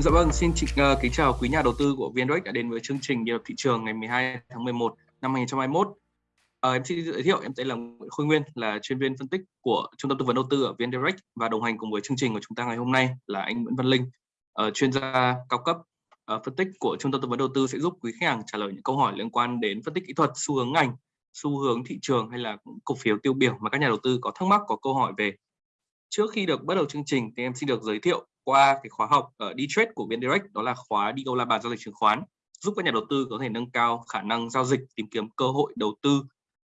Dạ vâng, xin chị, uh, kính chào quý nhà đầu tư của VNDirect đã đến với chương trình nhịp thị trường ngày 12 tháng 11 năm 2021. Uh, ờ, em xin giới thiệu, em tên là Nguyễn Khôi Nguyên, là chuyên viên phân tích của Trung tâm tư vấn đầu tư ở VNDirect và đồng hành cùng với chương trình của chúng ta ngày hôm nay là anh Nguyễn Văn Linh, uh, chuyên gia cao cấp uh, phân tích của Trung tâm tư vấn đầu tư sẽ giúp quý khách hàng trả lời những câu hỏi liên quan đến phân tích kỹ thuật, xu hướng ngành, xu hướng thị trường hay là cổ phiếu tiêu biểu mà các nhà đầu tư có thắc mắc, có câu hỏi về. Trước khi được bắt đầu chương trình thì em xin được giới thiệu qua cái khóa học ở đi trade của VN Direct, đó là khóa đi câu la bàn giao dịch chứng khoán, giúp các nhà đầu tư có thể nâng cao khả năng giao dịch, tìm kiếm cơ hội đầu tư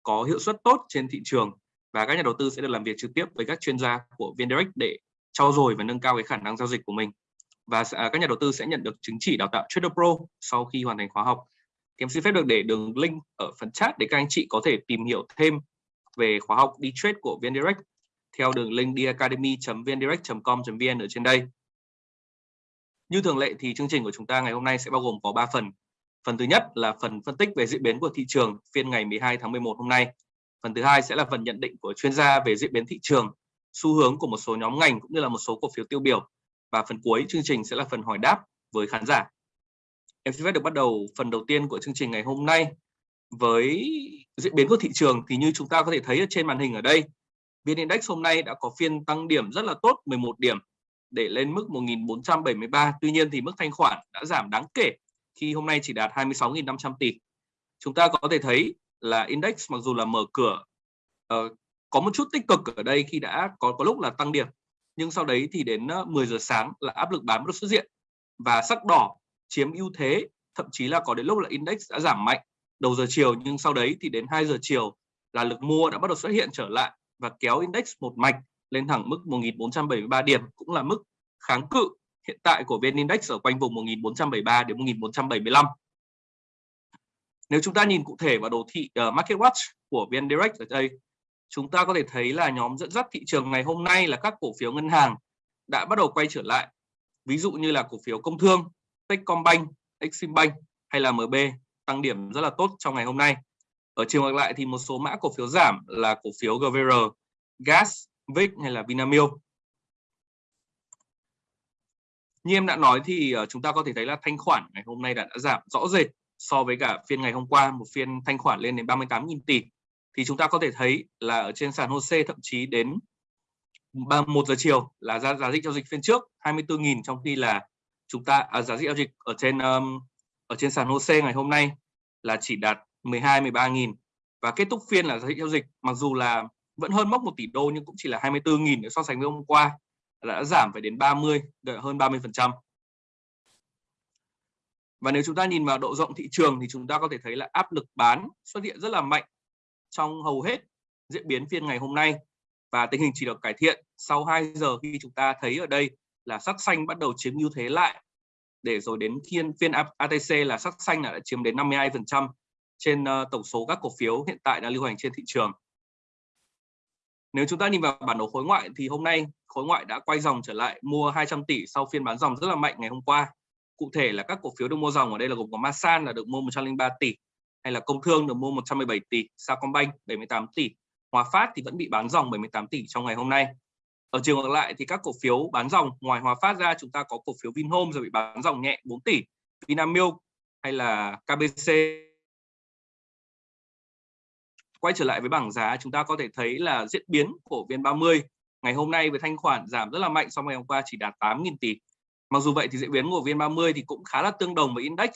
có hiệu suất tốt trên thị trường và các nhà đầu tư sẽ được làm việc trực tiếp với các chuyên gia của VN Direct để trau dồi và nâng cao cái khả năng giao dịch của mình và à, các nhà đầu tư sẽ nhận được chứng chỉ đào tạo Trader Pro sau khi hoàn thành khóa học. Thì em xin phép được để đường link ở phần chat để các anh chị có thể tìm hiểu thêm về khóa học đi trade của VN Direct theo đường link diacademy.vndirect.com.vn ở trên đây. Như thường lệ thì chương trình của chúng ta ngày hôm nay sẽ bao gồm có 3 phần. Phần thứ nhất là phần phân tích về diễn biến của thị trường phiên ngày 12 tháng 11 hôm nay. Phần thứ hai sẽ là phần nhận định của chuyên gia về diễn biến thị trường, xu hướng của một số nhóm ngành cũng như là một số cổ phiếu tiêu biểu. Và phần cuối chương trình sẽ là phần hỏi đáp với khán giả. Em xin phép được bắt đầu phần đầu tiên của chương trình ngày hôm nay với diễn biến của thị trường thì như chúng ta có thể thấy ở trên màn hình ở đây, VN Index hôm nay đã có phiên tăng điểm rất là tốt 11 điểm để lên mức 1.473. Tuy nhiên thì mức thanh khoản đã giảm đáng kể khi hôm nay chỉ đạt 26.500 tỷ. Chúng ta có thể thấy là index mặc dù là mở cửa uh, có một chút tích cực ở đây khi đã có có lúc là tăng điểm nhưng sau đấy thì đến ờ, 10 giờ sáng là áp lực bán bắt đầu xuất hiện và sắc đỏ chiếm ưu thế thậm chí là có đến lúc là index đã giảm mạnh đầu giờ chiều nhưng sau đấy thì đến 2 giờ chiều là lực mua đã bắt đầu xuất hiện trở lại và kéo index một mạch lên thẳng mức 1473 điểm cũng là mức kháng cự hiện tại của VN Index ở quanh vùng 1473 đến 1475. Nếu chúng ta nhìn cụ thể vào đồ thị uh, Market Watch của VN Direct ở đây, chúng ta có thể thấy là nhóm dẫn dắt thị trường ngày hôm nay là các cổ phiếu ngân hàng đã bắt đầu quay trở lại. Ví dụ như là cổ phiếu Công Thương, Techcombank, Eximbank hay là MB tăng điểm rất là tốt trong ngày hôm nay. Ở chiều ngược lại thì một số mã cổ phiếu giảm là cổ phiếu GVR, Gas, Vic hay là Vinamilk. Như em đã nói thì ờ, chúng ta có thể thấy là thanh khoản ngày hôm nay đã, đã giảm rõ rệt so với cả phiên ngày hôm qua, một phiên thanh khoản lên đến 38.000 tỷ. Thì chúng ta có thể thấy là ở trên sàn HOSE thậm chí đến 1 giờ chiều là giá giá dịch giao dịch phiên trước 24.000 trong khi là chúng ta à, giá dịch giao dịch ở trên um, ở trên sàn HOSE ngày hôm nay là chỉ đạt 12 13.000 và kết thúc phiên là giá trị giao dịch mặc dù là vẫn hơn mốc 1 tỷ đô nhưng cũng chỉ là 24.000 nếu so sánh với hôm qua đã giảm phải đến 30 hơn 30 phần trăm. Và nếu chúng ta nhìn vào độ rộng thị trường thì chúng ta có thể thấy là áp lực bán xuất hiện rất là mạnh trong hầu hết diễn biến phiên ngày hôm nay. Và tình hình chỉ được cải thiện sau 2 giờ khi chúng ta thấy ở đây là sắc xanh bắt đầu chiếm ưu thế lại. Để rồi đến phiên phiên ATC là sắc xanh là đã chiếm đến 52% trên ờ, tổng số các cổ phiếu hiện tại đang lưu hành trên thị trường. Nếu chúng ta nhìn vào bản đồ khối ngoại thì hôm nay khối ngoại đã quay dòng trở lại mua 200 tỷ sau phiên bán dòng rất là mạnh ngày hôm qua. Cụ thể là các cổ phiếu được mua dòng ở đây là gồm có Masan là được mua 103 tỷ, hay là Công Thương được mua 117 tỷ, Sacombank 78 tỷ, Hòa Phát thì vẫn bị bán dòng 78 tỷ trong ngày hôm nay. Ở chiều ngược lại thì các cổ phiếu bán dòng ngoài Hòa Phát ra chúng ta có cổ phiếu Vinhome rồi bị bán dòng nhẹ 4 tỷ, Vinamilk hay là KBC quay trở lại với bảng giá chúng ta có thể thấy là diễn biến của VN30 ngày hôm nay với thanh khoản giảm rất là mạnh so với ngày hôm qua chỉ đạt 8.000 tỷ. Mặc dù vậy thì diễn biến của VN30 thì cũng khá là tương đồng với index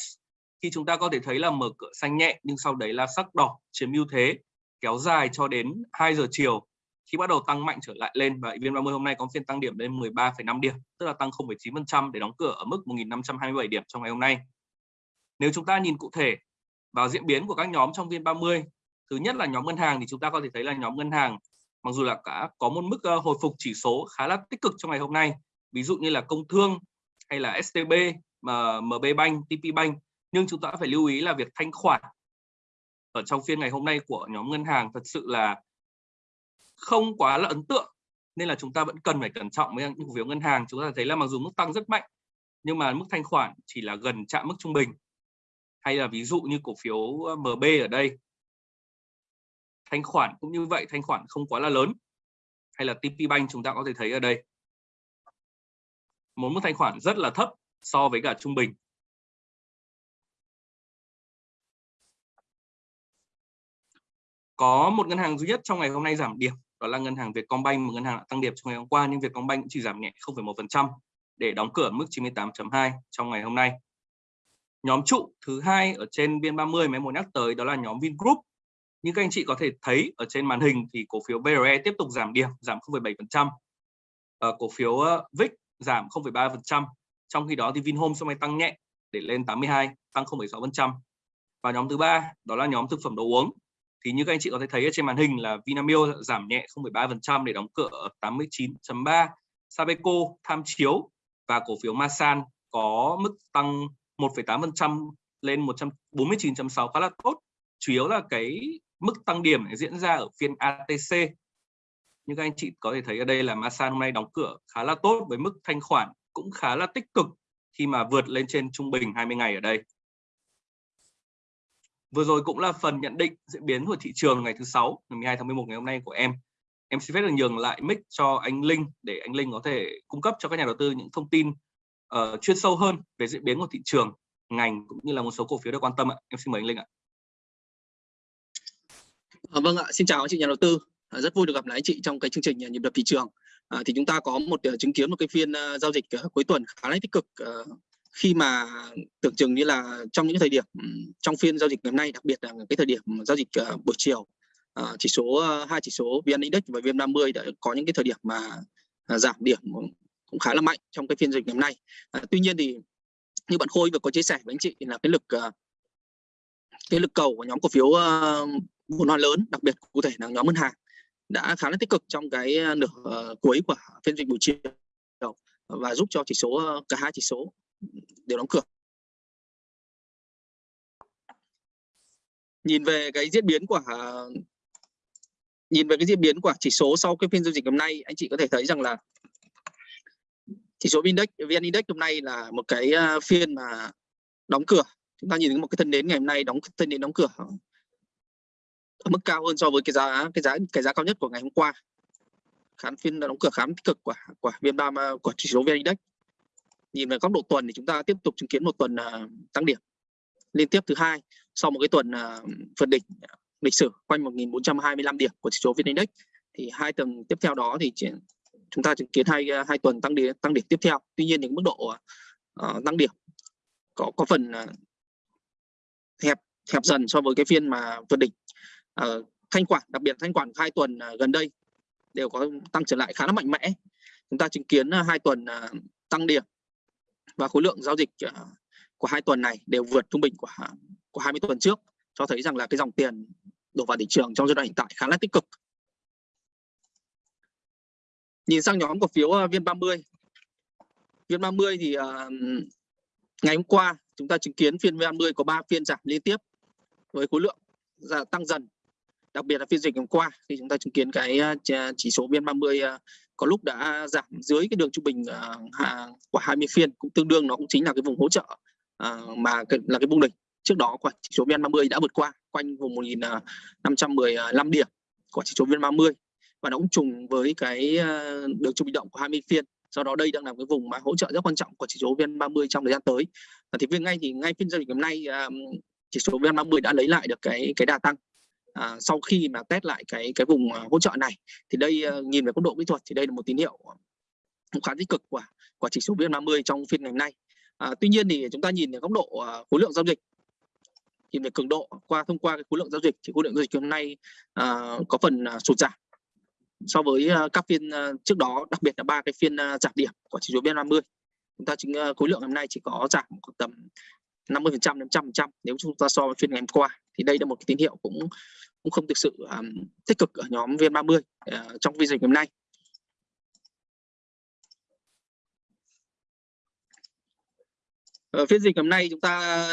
khi chúng ta có thể thấy là mở cửa xanh nhẹ nhưng sau đấy là sắc đỏ chiếm ưu thế kéo dài cho đến 2 giờ chiều khi bắt đầu tăng mạnh trở lại lên và VN30 hôm nay có phiên tăng điểm lên 13,5 điểm tức là tăng 0,9% để đóng cửa ở mức 1.527 điểm trong ngày hôm nay. Nếu chúng ta nhìn cụ thể vào diễn biến của các nhóm trong VN30 thứ nhất là nhóm ngân hàng thì chúng ta có thể thấy là nhóm ngân hàng mặc dù là cả có một mức ờ, hồi phục chỉ số khá là tích cực trong ngày hôm nay ví dụ như là công thương hay là STB mà MB Bank, TP Bank nhưng chúng ta phải lưu ý là việc thanh khoản ở trong phiên ngày hôm nay của nhóm ngân hàng thật sự là không quá là ấn tượng nên là chúng ta vẫn cần phải cẩn trọng với những cổ phiếu ngân hàng. Chúng ta thấy là mặc dù mức tăng rất mạnh nhưng mà mức thanh khoản chỉ là gần chạm mức trung bình. Hay là ví dụ như cổ phiếu ờ, MB ở đây thanh khoản cũng như vậy thanh khoản không quá là lớn hay là TP Bank chúng ta có thể thấy ở đây một mức thanh khoản rất là thấp so với cả trung bình. Có một ngân hàng duy nhất trong ngày hôm nay giảm điểm, đó là ngân hàng Vietcombank, một ngân hàng đã tăng điểm trong ngày hôm qua nhưng Vietcombank cũng chỉ giảm nhẹ 0,1% để đóng cửa mức 98.2 trong ngày hôm nay. Nhóm trụ thứ hai ở trên biên 30 mà em muốn nhắc tới đó là nhóm Vingroup. Như các anh chị có thể thấy ở trên màn hình thì cổ phiếu BRE tiếp tục giảm điểm, giảm 0,7%. Ờ, cổ phiếu ờ, VIX giảm 0,3%. Trong khi đó thì Vinhome sau này tăng nhẹ để lên 82, tăng 0,6%. Và nhóm thứ ba đó là nhóm thực phẩm đồ uống. Thì như các anh chị có thể thấy ở trên màn hình là Vinamilk giảm nhẹ 0,3% để đóng cửa ở 89.3. Sabeco tham chiếu và cổ phiếu Masan có mức tăng 1,8% lên 149.6 khá là tốt. Chủ yếu là cái mức tăng điểm diễn ra ở phiên ATC. Như các anh chị có thể thấy ở đây là Masan hôm nay đóng cửa khá là tốt với mức thanh khoản cũng khá là tích cực khi mà vượt lên trên trung bình 20 ngày ở đây. Vừa rồi cũng là phần nhận định diễn biến của thị trường ngày thứ sáu ngày 12 tháng 11 ngày hôm nay của em. Em xin phép được nhường lại mic cho anh Linh để anh Linh có thể cung cấp cho các nhà đầu tư những thông tin uh, chuyên sâu hơn về diễn biến của thị trường, ngành cũng như là một số cổ phiếu được quan tâm ạ. Em xin mời anh Linh ạ. Ờ, vâng ạ, xin chào anh chị nhà đầu tư. À, rất vui được gặp lại anh chị trong cái chương trình ờ, nhịp đập thị trường. À, thì chúng ta có một uh, chứng kiến một cái phiên uh, giao dịch uh, cuối tuần khá là tích cực uh, khi mà tưởng chừng như là trong những thời điểm trong phiên giao dịch ngày hôm nay đặc biệt là cái thời điểm giao dịch uh, buổi chiều uh, chỉ số uh, hai chỉ số VN Index và VN30 đã có những cái thời điểm mà uh, giảm điểm cũng khá là mạnh trong cái phiên dịch ngày hôm nay à, tuy nhiên thì như bạn Khôi vừa có chia sẻ với anh chị là cái lực uh, cái lực cầu của nhóm cổ phiếu một vốn lớn đặc biệt cụ thể là nhóm ngân hàng đã khá là tích cực trong cái ờ, nửa uh, cuối của phiên dịch buổi chiều và giúp cho chỉ số uh, cả hai chỉ số đều đóng cửa. Nhìn về cái diễn biến của uh, nhìn về cái diễn biến của chỉ số sau cái phiên giao dịch hôm nay anh chị có thể thấy rằng là chỉ số index vn index hôm nay là một cái phiên mà đóng cửa. Chúng ta nhìn thấy một cái thân đến ngày hôm nay đóng thân đến đóng cửa ở mức cao hơn so với cái giá cái giá cái giá cao nhất của ngày hôm qua. Khán phiên đóng cửa khá tích cực của của vn ba của chỉ số vn index. Nhìn về góc độ tuần thì chúng ta tiếp tục chứng kiến một tuần uh, tăng điểm. Liên tiếp thứ hai sau một cái tuần uh, vượt đỉnh lịch sử quanh 1.425 điểm của chỉ số vn index thì hai tuần tiếp theo đó thì chỉ, chúng ta chứng kiến hai à, hai tuần tăng điểm tăng điểm tiếp theo. Tuy nhiên những mức độ uh, tăng điểm có có phần uh, hẹp hẹp dần so với cái phiên mà vượt đỉnh uh, thanh khoản đặc biệt thanh khoản hai tuần uh, gần đây đều có tăng trở lại khá là mạnh mẽ. Chúng ta chứng kiến uh, hai tuần uh, tăng điểm và khối lượng giao dịch uh, của hai tuần này đều vượt trung bình của của 20 tuần trước cho thấy rằng là cái dòng tiền đổ vào thị trường trong giai đoạn hiện tại khá là tích cực. Nhìn sang nhóm cổ phiếu uh, viên 30 viên 30 thì uh, ngày hôm qua chúng ta chứng kiến phiên VN30 có 3 phiên giảm liên tiếp với khối lượng tăng dần đặc biệt là phiên dịch hôm qua, khi chúng ta chứng kiến cái à, à, chỉ số VN30 à, có lúc đã giảm dưới cái đường trung bình của 20 phiên, cũng tương đương nó cũng chính là cái vùng hỗ trợ mà là cái vùng đỉnh. Trước đó của chỉ số VN30 đã vượt qua quanh vùng 1515 điểm của chỉ số VN30 và nó cũng trùng với cái đường trung bình động của 20 phiên. Do đó, đây đang là cái vùng mà hỗ trợ rất quan trọng của chỉ số VN30 trong thời gian tới. Thì viên ngay thì, ngay phiên giao dịch hôm nay chỉ số VN30 đã lấy lại được cái cái đà tăng à, sau khi mà test lại cái cái vùng à, hỗ trợ này thì đây ờ, nhìn về góc độ kỹ thuật thì đây là một tín hiệu cũng khá tích cực của của chỉ số VN30 trong phiên ngày hôm nay. À, tuy nhiên thì chúng ta nhìn ở góc độ ờ, khối lượng giao dịch. Nhìn về cường độ qua thông qua cái khối lượng giao dịch thì khối lượng giao dịch hôm nay à, có phần à, sụt giảm so với à, các phiên à, trước đó đặc biệt là ba cái phiên à, giảm điểm của chỉ số VN30. Chúng ta chính khối lượng hôm nay chỉ có giảm tầm 50 phần trăm đến trăm trăm. Nếu chúng ta so với phiên ngày hôm qua thì đây là một cái tín hiệu cũng cũng không thực sự um, tích cực ở nhóm VN30 uh, ờ, trong phiên dịch hôm nay. Ở phiên dịch hôm nay chúng ta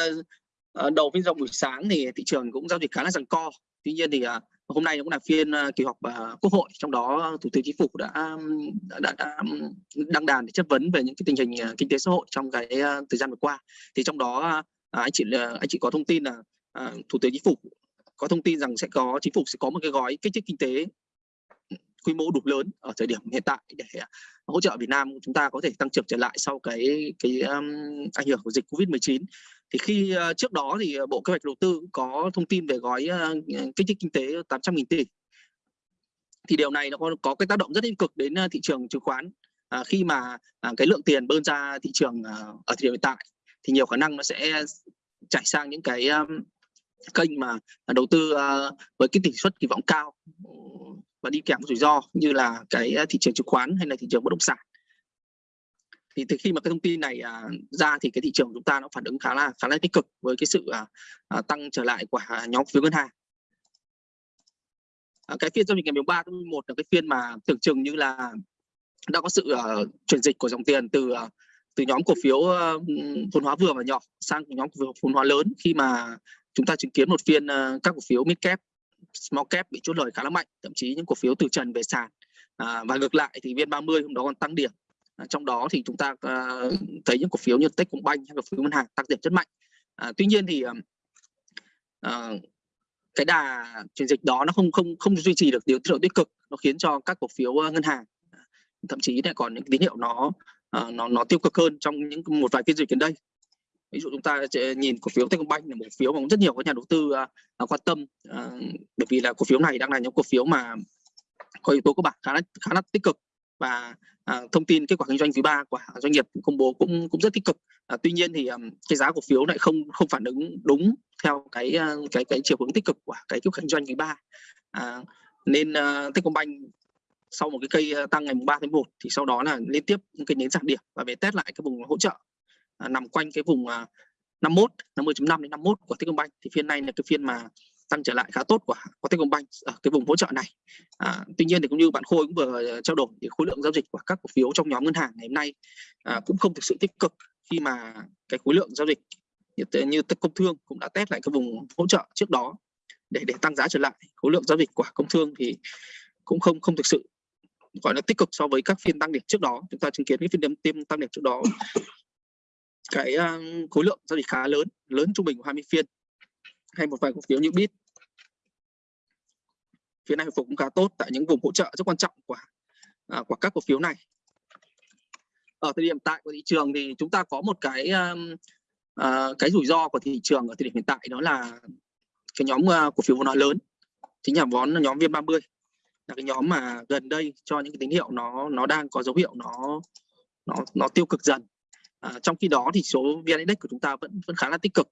uh, đầu phiên rộng buổi sáng thì thị trường cũng giao dịch khá là giằng co. Tuy nhiên thì uh, hôm nay cũng là phiên ờ, kỳ họp ờ, quốc hội trong đó thủ tướng chính phủ đã đã, đã, đã đăng đàn để chất vấn về những cái tình hình ờ, kinh tế xã hội trong cái thời gian vừa qua. Thì trong đó anh chị anh chị có thông tin là thủ tướng chính phủ có thông tin rằng sẽ có chính phủ sẽ có một cái gói kích thích kinh tế quy mô đủ lớn ở thời điểm hiện tại để hỗ trợ Việt Nam chúng ta có thể tăng trưởng trở lại sau cái cái um, ảnh hưởng của dịch Covid-19 thì khi ờ, trước đó thì ờ, Bộ Kế hoạch Đầu tư có thông tin về gói ờ, kích thích kinh tế 800.000 tỷ. Thì điều này nó có, có cái tác động rất tích cực đến thị trường chứng khoán. À, khi mà à, cái lượng tiền bơm ra thị trường à, ở thời điểm hiện tại thì nhiều khả năng nó sẽ chảy sang những cái um, kênh mà đầu tư uh, với cái tỷ suất kỳ vọng cao và đi kèm rủi ro như là cái thị trường chứng khoán hay là thị trường bất động sản thì từ khi mà cái thông tin này à, ra thì cái thị trường của chúng ta nó phản ứng khá là khá là tích cực với cái sự à, à, tăng trở lại của nhóm phiếu ngân hàng. À, cái phiên giao dịch ngày 13 tháng 11 là cái phiên mà tưởng chừng như là đã có sự uh, chuyển dịch của dòng tiền từ uh, từ nhóm cổ phiếu uh, vốn hóa vừa và nhỏ sang nhóm cổ phiếu vốn hóa lớn khi mà chúng ta chứng kiến một phiên uh, các cổ phiếu mid cap small cap bị chốt lời khá là mạnh. Thậm chí những cổ phiếu từ trần về sàn à, và ngược lại thì vn 30 hôm đó còn tăng điểm. Ờ, trong đó thì chúng ta uh, thấy những cổ phiếu như Techcombank hay cổ phiếu ngân hàng tăng điểm rất mạnh. Uh, tuy nhiên thì uh, cái đà chuyển dịch đó nó không không không duy trì được điều tín hiệu tích cực nó khiến cho các cổ phiếu ngân hàng thậm chí lại còn những tín hiệu nó nó nó tiêu cực hơn trong những một vài phiên dịch gần đây. Ví dụ chúng ta nhìn cổ phiếu Techcombank là một phiếu mà rất nhiều các nhà đầu tư uh, quan tâm uh, bởi vì là cổ phiếu này đang là những cổ phiếu mà có yếu tố cơ bản khá là khá là tích cực và à, thông tin kết quả kinh doanh quý ba của doanh nghiệp công bố cũng cũng rất tích cực. À, tuy nhiên thì um, cái giá cổ phiếu lại không không phản ứng đúng theo cái à, cái cái chiều hướng tích cực của cái kết quả kinh doanh quý ba. À, nên uh, Techcombank sau một cái cây à, tăng ngày 3 tháng 1 thì sau đó là liên tiếp những cái nến giảm điểm và về test lại cái vùng hỗ trợ À, nằm quanh cái vùng 51 50.5 đến 51 của Techcombank. Thì phiên này là cái phiên mà tăng trở lại khá tốt của của Techcombank ở cái vùng hỗ trợ này. À, tuy nhiên thì cũng như bạn Khôi cũng vừa ờ, trao đổi thì khối lượng giao dịch của các cổ phiếu trong nhóm ngân hàng ngày hôm nay à, cũng không thực sự tích cực khi mà cái khối lượng giao dịch như, như công thương cũng đã test lại cái vùng hỗ trợ trước đó để để tăng giá trở lại. Khối lượng giao dịch của công thương thì cũng không không thực sự gọi là tích cực so với các phiên tăng điểm trước đó. Chúng ta chứng kiến cái phiên tiêm tăng điểm trước đó. Cái uh, khối lượng giao dịch khá lớn lớn trung bình của 20 phiên. Hay một vài cổ phiếu như bit phiên này hồi phục cũng khá tốt tại những vùng hỗ trợ rất quan trọng của à, của các cổ phiếu này. Ở thời điểm tại của thị trường thì chúng ta có một cái um, uh, cái rủi ro của thị trường ở thời điểm hiện tại đó là cái nhóm uh, cổ phiếu vốn hóa lớn. Chính là vốn nhóm viên 30 là cái nhóm mà gần đây cho những cái tín hiệu nó nó đang có dấu hiệu nó nó nó tiêu cực dần. À, trong khi đó thì số VN Index của chúng ta vẫn vẫn khá là tích cực.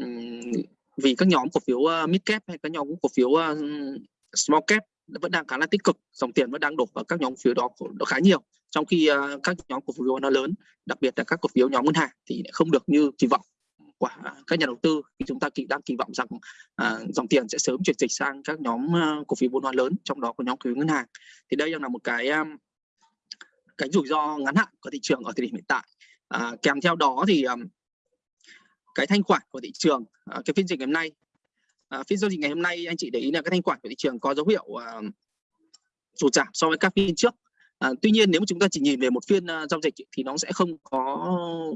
Uhm, vì các nhóm cổ phiếu à, uh, mid cap hay các nhóm cổ phiếu uh, small cap vẫn đang khá là tích cực dòng tiền vẫn đang đổ vào các nhóm phiếu đó, khá nhiều. Trong khi uh, các nhóm cổ phiếu nó lớn đặc biệt là các cổ phiếu nhóm ngân hàng thì không được như kỳ vọng của các nhà đầu tư. Thì chúng ta kỳ đang kỳ vọng rằng à, dòng tiền sẽ sớm chuyển dịch sang các nhóm uh, cổ phiếu vốn hóa lớn trong đó có nhóm cổ phiếu ngân hàng. Thì đây đang là một cái um, cái rủi ro ngắn hạn của thị trường ở thời điểm hiện tại. À, kèm theo đó thì um, cái thanh khoản của thị trường à, cái phiên dịch ngày hôm nay à, phiên giao dịch ngày hôm nay anh chị để ý là cái thanh khoản của thị trường có dấu hiệu uh, sụt giảm so với các phiên trước. À, tuy nhiên nếu mà chúng ta chỉ nhìn về một phiên uh, giao dịch thì nó sẽ không có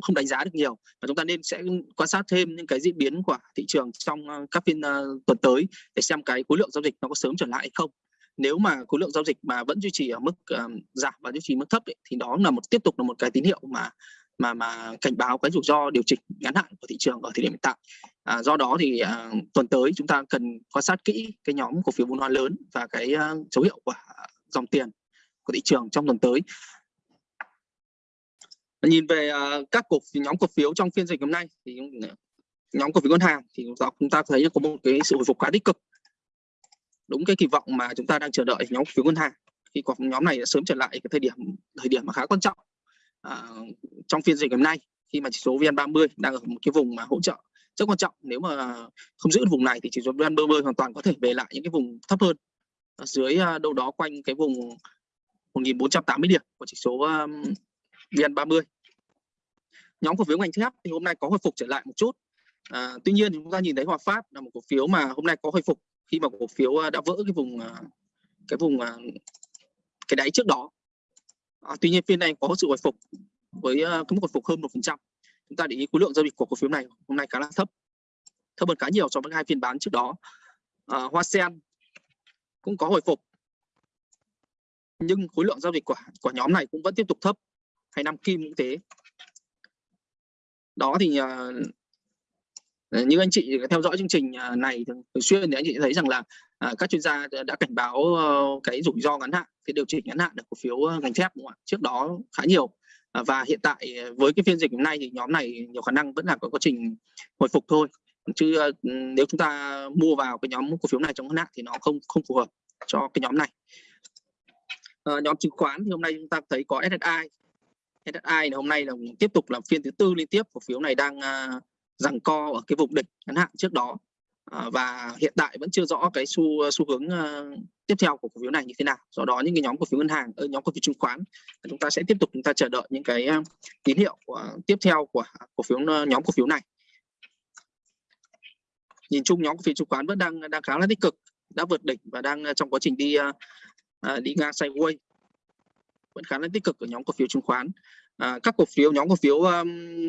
không đánh giá được nhiều và chúng ta nên sẽ quan sát thêm những cái diễn biến của thị trường trong uh, các phiên uh, tuần tới để xem cái khối lượng giao dịch nó có sớm trở lại hay không. Nếu mà khối lượng giao dịch mà vẫn duy trì ở mức uh, giảm và duy trì mức thấp ấy, thì đó là một tiếp tục là một cái tín hiệu mà mà mà cảnh báo cái rủi ro điều chỉnh ngắn hạn của thị trường ở thời điểm hiện tại. À, do đó thì à, tuần tới chúng ta cần quan sát kỹ cái nhóm cổ phiếu vốn hóa lớn và cái à, dấu hiệu của dòng tiền của thị trường trong tuần tới. Nhìn về à, các cổ nhóm cổ phiếu trong phiên dịch hôm nay thì nhóm cổ phiếu ngân hàng thì chúng ta thấy có một cái sự hồi phục khá tích cực đúng cái kỳ vọng mà chúng ta đang chờ đợi nhóm cổ phiếu ngân hàng khi có nhóm này đã sớm trở lại cái thời điểm thời điểm mà khá quan trọng à, trong phiên dịch hôm nay khi mà chỉ số VN30 đang ở một cái vùng mà hỗ trợ rất quan trọng. Nếu mà không giữ vùng này thì chỉ số VN30 hoàn toàn có thể về lại những cái vùng thấp hơn. Ở dưới à, đâu đó quanh cái vùng 1480 điểm của chỉ số VN30 nhóm cổ phiếu ngành thép thì hôm nay có hồi phục trở lại một chút. À, tuy nhiên chúng ta nhìn thấy Hòa Phát là một cổ phiếu mà hôm nay có hồi phục khi mà cổ phiếu à, đã vỡ cái vùng à, cái vùng cái đáy trước đó. À, tuy nhiên phiên này có sự hồi phục với ờ, cái mức hồi phục hơn một phần trăm. Chúng ta để ý khối lượng giao dịch của cổ phiếu này hôm nay khá là thấp, thấp hơn khá nhiều so với hai phiên bán trước đó. À, Hoa Sen cũng có hồi phục nhưng khối lượng giao dịch của của nhóm này cũng vẫn tiếp tục thấp hay năm kim cũng thế đó thì như anh chị theo dõi chương trình à, này thường, xuyên thì anh chị thấy rằng là à, các chuyên gia đã cảnh báo uh, cái rủi ro ngắn hạn cái điều chỉnh ngắn hạn được cổ phiếu ờ, ngành thép đúng không ạ? Trước đó khá nhiều. À, và hiện tại à, với cái phiên dịch hôm nay thì nhóm này nhiều khả năng vẫn là có quá trình hồi phục thôi. Chứ uh, nếu chúng ta mua vào cái nhóm cổ phiếu này trong ngắn hạn thì nó không không phù hợp cho cái nhóm này. À, nhóm chứng khoán thì hôm nay chúng ta thấy có SSI SSI hôm nay là tiếp tục là phiên thứ tư liên tiếp cổ phiếu này đang uh, rằng co ở cái vùng đỉnh ngắn hạn trước đó. Ờ, và hiện tại vẫn chưa rõ cái xu xu hướng uh, tiếp theo của cổ phiếu này như thế nào. Do đó những cái nhóm cổ phiếu ngân hàng ở nhóm cổ phiếu chứng khoán chúng ta sẽ tiếp tục chúng ta chờ đợi những cái uh, tín hiệu của tiếp theo của cổ phiếu uh, nhóm cổ phiếu này. Nhìn chung nhóm cổ phiếu chứng khoán vẫn đang đang khá là tích cực đã vượt đỉnh và đang trong quá trình đi uh, đi ngang sideways. Vẫn khá là tích cực ở nhóm cổ phiếu chứng khoán. À, các cổ phiếu nhóm cổ phiếu um,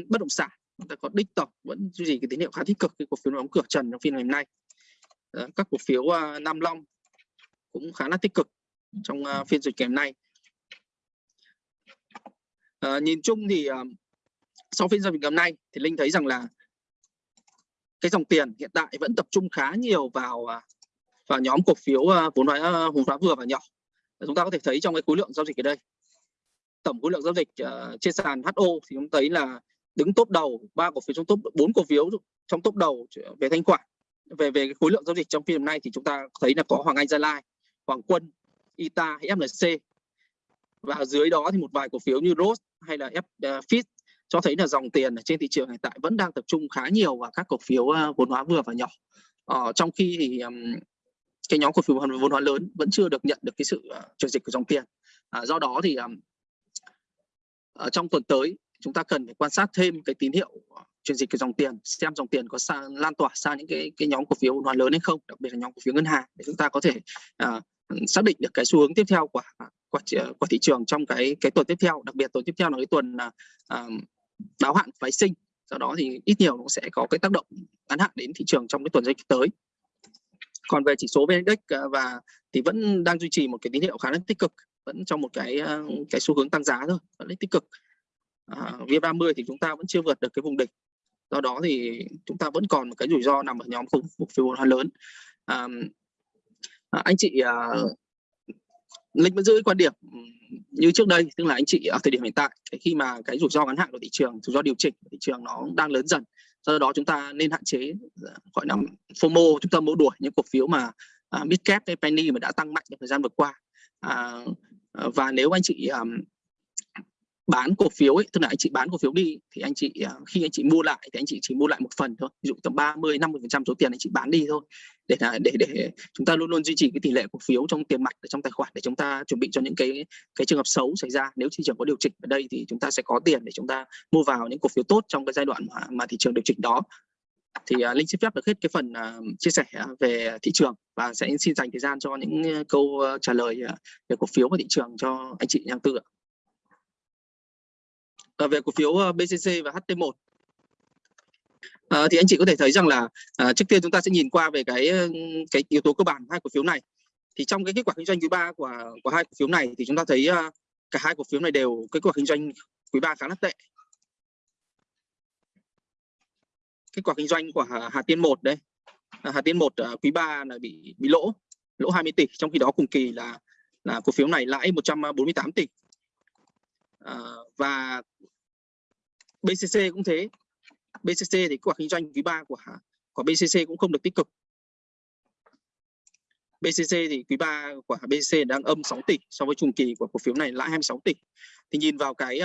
bất động sản chúng ta có đích tổng vẫn duy trì cái tín hiệu khá tích cực cái cổ phiếu đóng cửa trần trong phiên ngày hôm nay. Ờ, các cổ phiếu uh, Nam Long cũng khá là tích cực trong uh, phiên dịch ngày hôm nay. À, nhìn chung thì uh, sau phiên giao dịch ngày hôm nay thì linh thấy rằng là cái dòng tiền hiện tại vẫn tập trung khá nhiều vào vào nhóm cổ phiếu vốn hóa vốn hóa vừa và nhỏ. Chúng ta có thể thấy trong cái khối lượng giao dịch ở đây tổng khối lượng giao dịch uh, trên sàn HO thì chúng thấy là đứng top đầu ba cổ phiếu trong top bốn cổ phiếu trong top đầu về thanh khoản về về cái khối lượng giao dịch trong phiên hôm nay thì chúng ta thấy là có Hoàng Anh Gia Lai, Hoàng Quân, Ita hay FLC và dưới đó thì một vài cổ phiếu như Rose hay là F à, uh, Fit cho thấy là dòng tiền ở trên thị trường hiện tại vẫn đang tập trung khá nhiều vào các cổ phiếu à, vốn hóa vừa và nhỏ. Ờ, trong khi thì um, cái nhóm cổ phiếu vốn hóa lớn vẫn chưa được nhận được cái sự uh, chuyển dịch của dòng tiền. À, do đó thì um, ở trong tuần tới chúng ta cần phải quan sát thêm cái tín hiệu chuyển dịch cái dòng tiền xem dòng tiền có xa, lan tỏa sang những cái cái nhóm cổ phiếu hoàn lớn hay không đặc biệt là nhóm cổ phiếu ngân hàng để chúng ta có thể uh, xác định được cái xu hướng tiếp theo của à, của, của thị trường trong cái cái tuần tiếp theo. Đặc biệt tuần tiếp theo là cái tuần à, uh, đáo hạn phái sinh. Do đó thì ít nhiều nó sẽ có cái tác động ngắn hạn đến thị trường trong cái tuần giao dịch tới. Còn về chỉ số VN Index và thì vẫn đang duy trì một cái tín hiệu khá là tích cực vẫn trong một cái cái xu hướng tăng giá thôi vẫn tích cực à, VN30 thì chúng ta vẫn chưa vượt được cái vùng đỉnh do đó thì chúng ta vẫn còn một cái rủi ro nằm ở nhóm cổ phiếu hóa lớn. À, anh chị à, Linh vẫn giữ quan điểm như trước đây tức là anh chị ở thời điểm hiện tại khi mà cái rủi ro ngắn hạn của thị trường rủi ro điều chỉnh của thị trường nó đang lớn dần do đó chúng ta nên hạn chế à, gọi là FOMO chúng ta mua đuổi những cổ phiếu mà à, mid cap hay penny mà đã tăng mạnh trong thời gian vừa qua. À, và nếu anh chị um, bán cổ phiếu ấy, tức là anh chị bán cổ phiếu đi thì anh chị à, khi anh chị mua lại thì anh chị chỉ mua lại một phần thôi ví dụ tầm 30 50 phần trăm số tiền anh chị bán đi thôi. Để để để chúng ta luôn luôn duy trì cái tỷ lệ cổ phiếu trong tiền mặt ở trong tài khoản để chúng ta chuẩn bị cho những cái cái trường hợp xấu xảy ra. Nếu thị trường có điều chỉnh ở đây thì chúng ta sẽ có tiền để chúng ta mua vào những cổ phiếu tốt trong cái giai đoạn mà, mà thị trường điều chỉnh đó. Thì uh, linh xin phép được hết cái phần uh, chia sẻ về thị trường và sẽ xin dành thời gian cho những câu uh, trả lời uh, về cổ phiếu và thị trường cho anh chị nhà tư ạ. Ờ, về cổ phiếu ờ, BCC và HT1 à, ờ, thì anh chị có thể thấy rằng là à, trước tiên chúng ta sẽ nhìn qua về cái cái yếu tố cơ bản hai cổ phiếu này. Thì trong cái kết quả kinh doanh quý ba của của hai cổ phiếu này thì chúng ta thấy à, cả hai cổ phiếu này đều kết quả kinh doanh quý ba khá là tệ. Kết quả kinh doanh của Hà, Hà Tiên 1 đây. Hà Tiên 1 à, quý 3 là bị bị lỗ lỗ 20 tỷ trong khi đó cùng kỳ là là cổ phiếu này lãi 148 tỷ à, và BCC cũng thế. BCC thì kết quả kinh doanh quý 3 của của BCC cũng không được tích cực. BCC thì quý 3 của BCC đang âm 6 tỷ so với chung kỳ của cổ phiếu này lãi 26 tỷ. Thì nhìn vào cái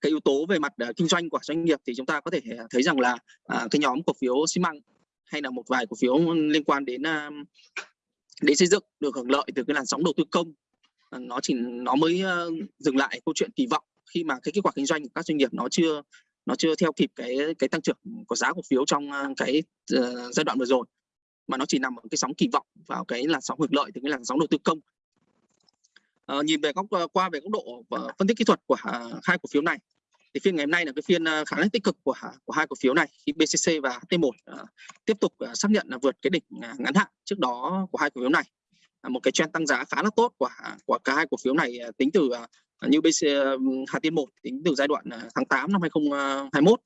cái yếu tố về mặt ờ, kinh doanh của doanh nghiệp thì chúng ta có thể ờ, thấy rằng là cái nhóm cổ phiếu xi măng hay là một vài cổ phiếu liên quan đến để đến xây dựng được hưởng lợi từ cái làn sóng đầu tư công nó chỉ nó mới uh, dừng lại câu chuyện kỳ vọng khi mà cái kết quả kinh doanh của các doanh nghiệp nó chưa nó chưa theo kịp cái cái tăng trưởng của giá cổ phiếu trong ờ, cái uh, giai đoạn vừa rồi. Mà nó chỉ nằm ở cái sóng kỳ vọng vào cái làn sóng hưởng lợi từ cái làn sóng đầu tư công. Uh, nhìn về góc uh, qua về góc độ uh, phân tích kỹ thuật của uh, hai cổ phiếu này thì phiên ngày hôm nay là cái phiên uh, khá là tích cực của của hai cổ phiếu này khi BCC và T1 uh, tiếp tục uh, xác nhận là vượt cái đỉnh uh, ngắn hạn trước đó của hai cổ phiếu này. À, một cái trend tăng giá khá là tốt của à, của cả hai cổ phiếu này à, tính từ như BC Hà Tiên 1 tính từ giai đoạn tháng 8 năm 2021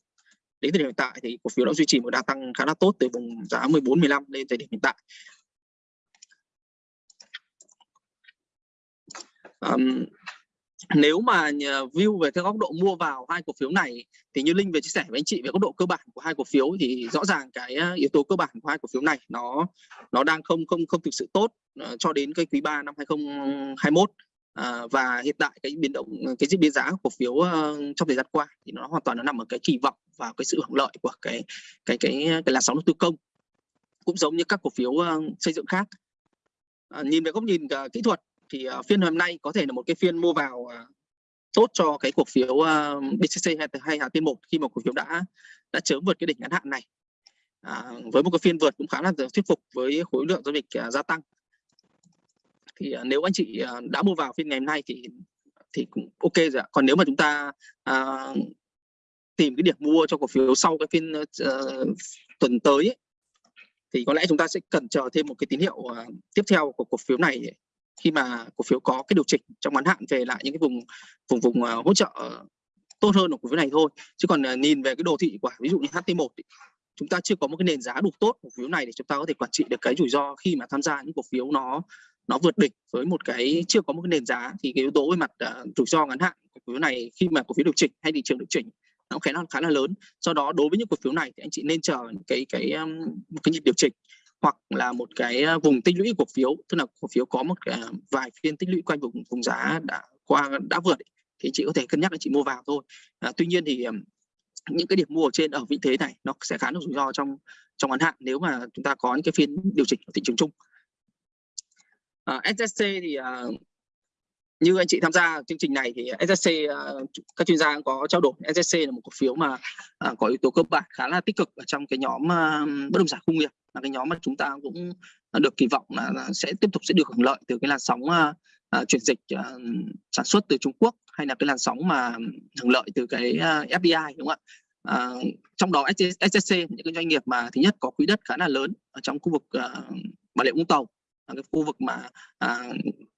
đến thời điểm hiện tại thì cổ phiếu đã duy trì một đà tăng khá là tốt từ vùng giá 14 15 lên thời điểm hiện tại. Um, nếu mà view về cái góc độ mua vào hai cổ phiếu này thì như linh về chia sẻ với anh chị về góc độ cơ bản của hai cổ phiếu thì rõ ràng cái ờ, yếu tố cơ bản của hai cổ phiếu này nó nó đang không không không thực sự tốt ờ, cho đến cái quý 3 năm 2021 À, ờ, và hiện tại cái biến động cái diễn biến giá cổ phiếu uh, trong thời gian qua thì nó hoàn toàn nó nằm ở cái kỳ vọng và cái sự hưởng lợi của cái cái cái cái làn sóng đầu tư công cũng giống như các cổ phiếu uh, xây dựng khác. À, nhìn về góc nhìn uh, kỹ thuật thì uh, phiên hôm nay có thể là một cái phiên mua vào uh, tốt cho cái cổ phiếu ờ, uh, BCC hay hay Hà Tiên một khi mà cổ phiếu đã đã chớm vượt cái đỉnh ngắn hạn này à, với một cái phiên vượt cũng khá là thuyết phục với khối lượng giao dịch uh, gia tăng thì uh, nếu anh chị uh, đã mua vào phiên ngày hôm nay thì thì cũng ok rồi ạ. Còn nếu mà chúng ta uh, tìm cái điểm mua cho cổ phiếu sau cái phiên uh, tuần tới ấy, thì có lẽ chúng ta sẽ cần chờ thêm một cái tín hiệu uh, tiếp theo của cổ phiếu này khi mà cổ phiếu có cái điều chỉnh trong ngắn hạn về lại những cái vùng vùng vùng uh, hỗ trợ tốt hơn của cổ phiếu này thôi. Chứ còn uh, nhìn về cái đồ thị quả ví dụ như HT1 ý, chúng ta chưa có một cái nền giá đủ tốt cổ phiếu này để chúng ta có thể quản trị được cái rủi ro khi mà tham gia những cổ phiếu nó nó vượt đỉnh với một cái chưa có một cái nền giá. Thì cái yếu tố về mặt uh, rủi ro ngắn hạn cổ phiếu này khi mà cổ phiếu điều chỉnh hay thị trường điều chỉnh nó khá là khá là lớn. Do đó đối với những cổ phiếu này thì anh chị nên chờ cái cái um, một cái nhịp điều chỉnh hoặc là một cái ờ, vùng tích lũy cổ phiếu tức là cổ phiếu có một cái, ờ, vài phiên tích lũy quanh vùng vùng giá đã qua đã vượt thì chị có thể cân nhắc là chị mua vào thôi. À, tuy nhiên thì những cái điểm mua ở trên ở vị thế này nó sẽ khá là rủi ro trong trong ngắn hạn nếu mà chúng ta có những cái phiên điều chỉnh ở thị trường chung. À, SSC thì uh, như anh chị tham gia chương trình này thì SSC ờ, các chuyên gia có trao đổi. SSC là một cổ phiếu mà ờ, có yếu tố cơ bản khá là tích cực ở trong cái nhóm ờ, bất động sản công nghiệp. Là cái nhóm mà chúng ta cũng được kỳ vọng là, sẽ tiếp tục sẽ được hưởng lợi từ cái làn sóng chuyển dịch sản xuất từ Trung Quốc hay là cái làn sóng mà hưởng lợi từ cái FDI đúng không ạ? Trong đó SSC những cái doanh nghiệp mà thứ nhất có quỹ đất khá là lớn ở trong khu vực uh, Bà Rịa Vũng Tàu cái khu vực mà à,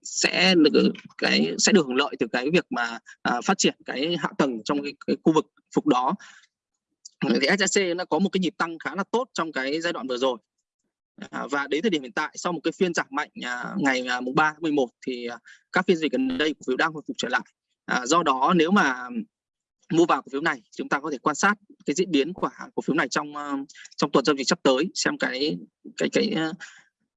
sẽ được cái sẽ được hưởng lợi từ cái việc mà à, phát triển cái hạ tầng trong cái, cái khu vực phục đó. Thì SSC nó có một cái nhịp tăng khá là tốt trong cái giai đoạn vừa rồi. À, và đến thời điểm hiện tại sau một cái phiên giảm mạnh à, ngày à, mùng 3 tháng 11 thì à, các phiên dịch gần đây cổ phiếu đang hồi phục trở lại. À, do đó nếu mà mua vào cổ phiếu này chúng ta có thể quan sát cái diễn biến của cổ phiếu này trong à, trong tuần giao dịch sắp tới xem cái cái cái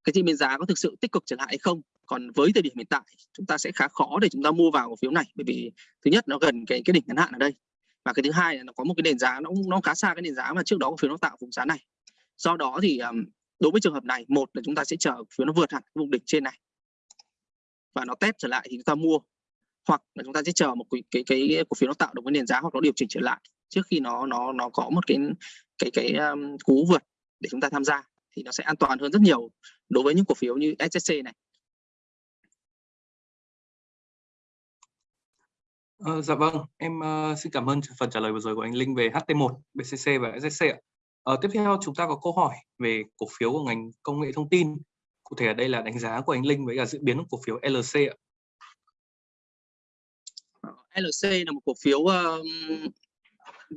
cái diễn biến giá có thực sự tích cực trở lại hay không? Còn với thời điểm hiện tại chúng ta sẽ khá khó để chúng ta mua vào cổ phiếu này bởi vì thứ nhất nó gần cái cái đỉnh ngắn hạn ở đây và cái thứ hai là nó có một cái nền giá nó nó khá xa cái nền giá mà trước đó cổ phiếu nó tạo vùng giá này. Do đó thì um, đối với trường hợp này một là chúng ta sẽ chờ cổ phiếu nó vượt hẳn vùng đỉnh trên này và nó test trở lại thì chúng ta mua hoặc là chúng ta sẽ chờ một cái cái, cái cổ phiếu nó tạo được cái nền giá hoặc nó điều chỉnh trở lại trước khi nó nó nó có một cái cái cái um, cú vượt để chúng ta tham gia thì nó sẽ an toàn hơn rất nhiều đối với những cổ phiếu như SSC này. À, dạ vâng, em uh, xin cảm ơn phần trả lời vừa rồi của anh Linh về HT1, BCC và SSC ạ. À, tiếp theo chúng ta có câu hỏi về cổ phiếu của ngành công nghệ thông tin. Cụ thể ở đây là đánh giá của anh Linh với cả diễn biến của cổ phiếu LC ạ. LC là một cổ phiếu uh,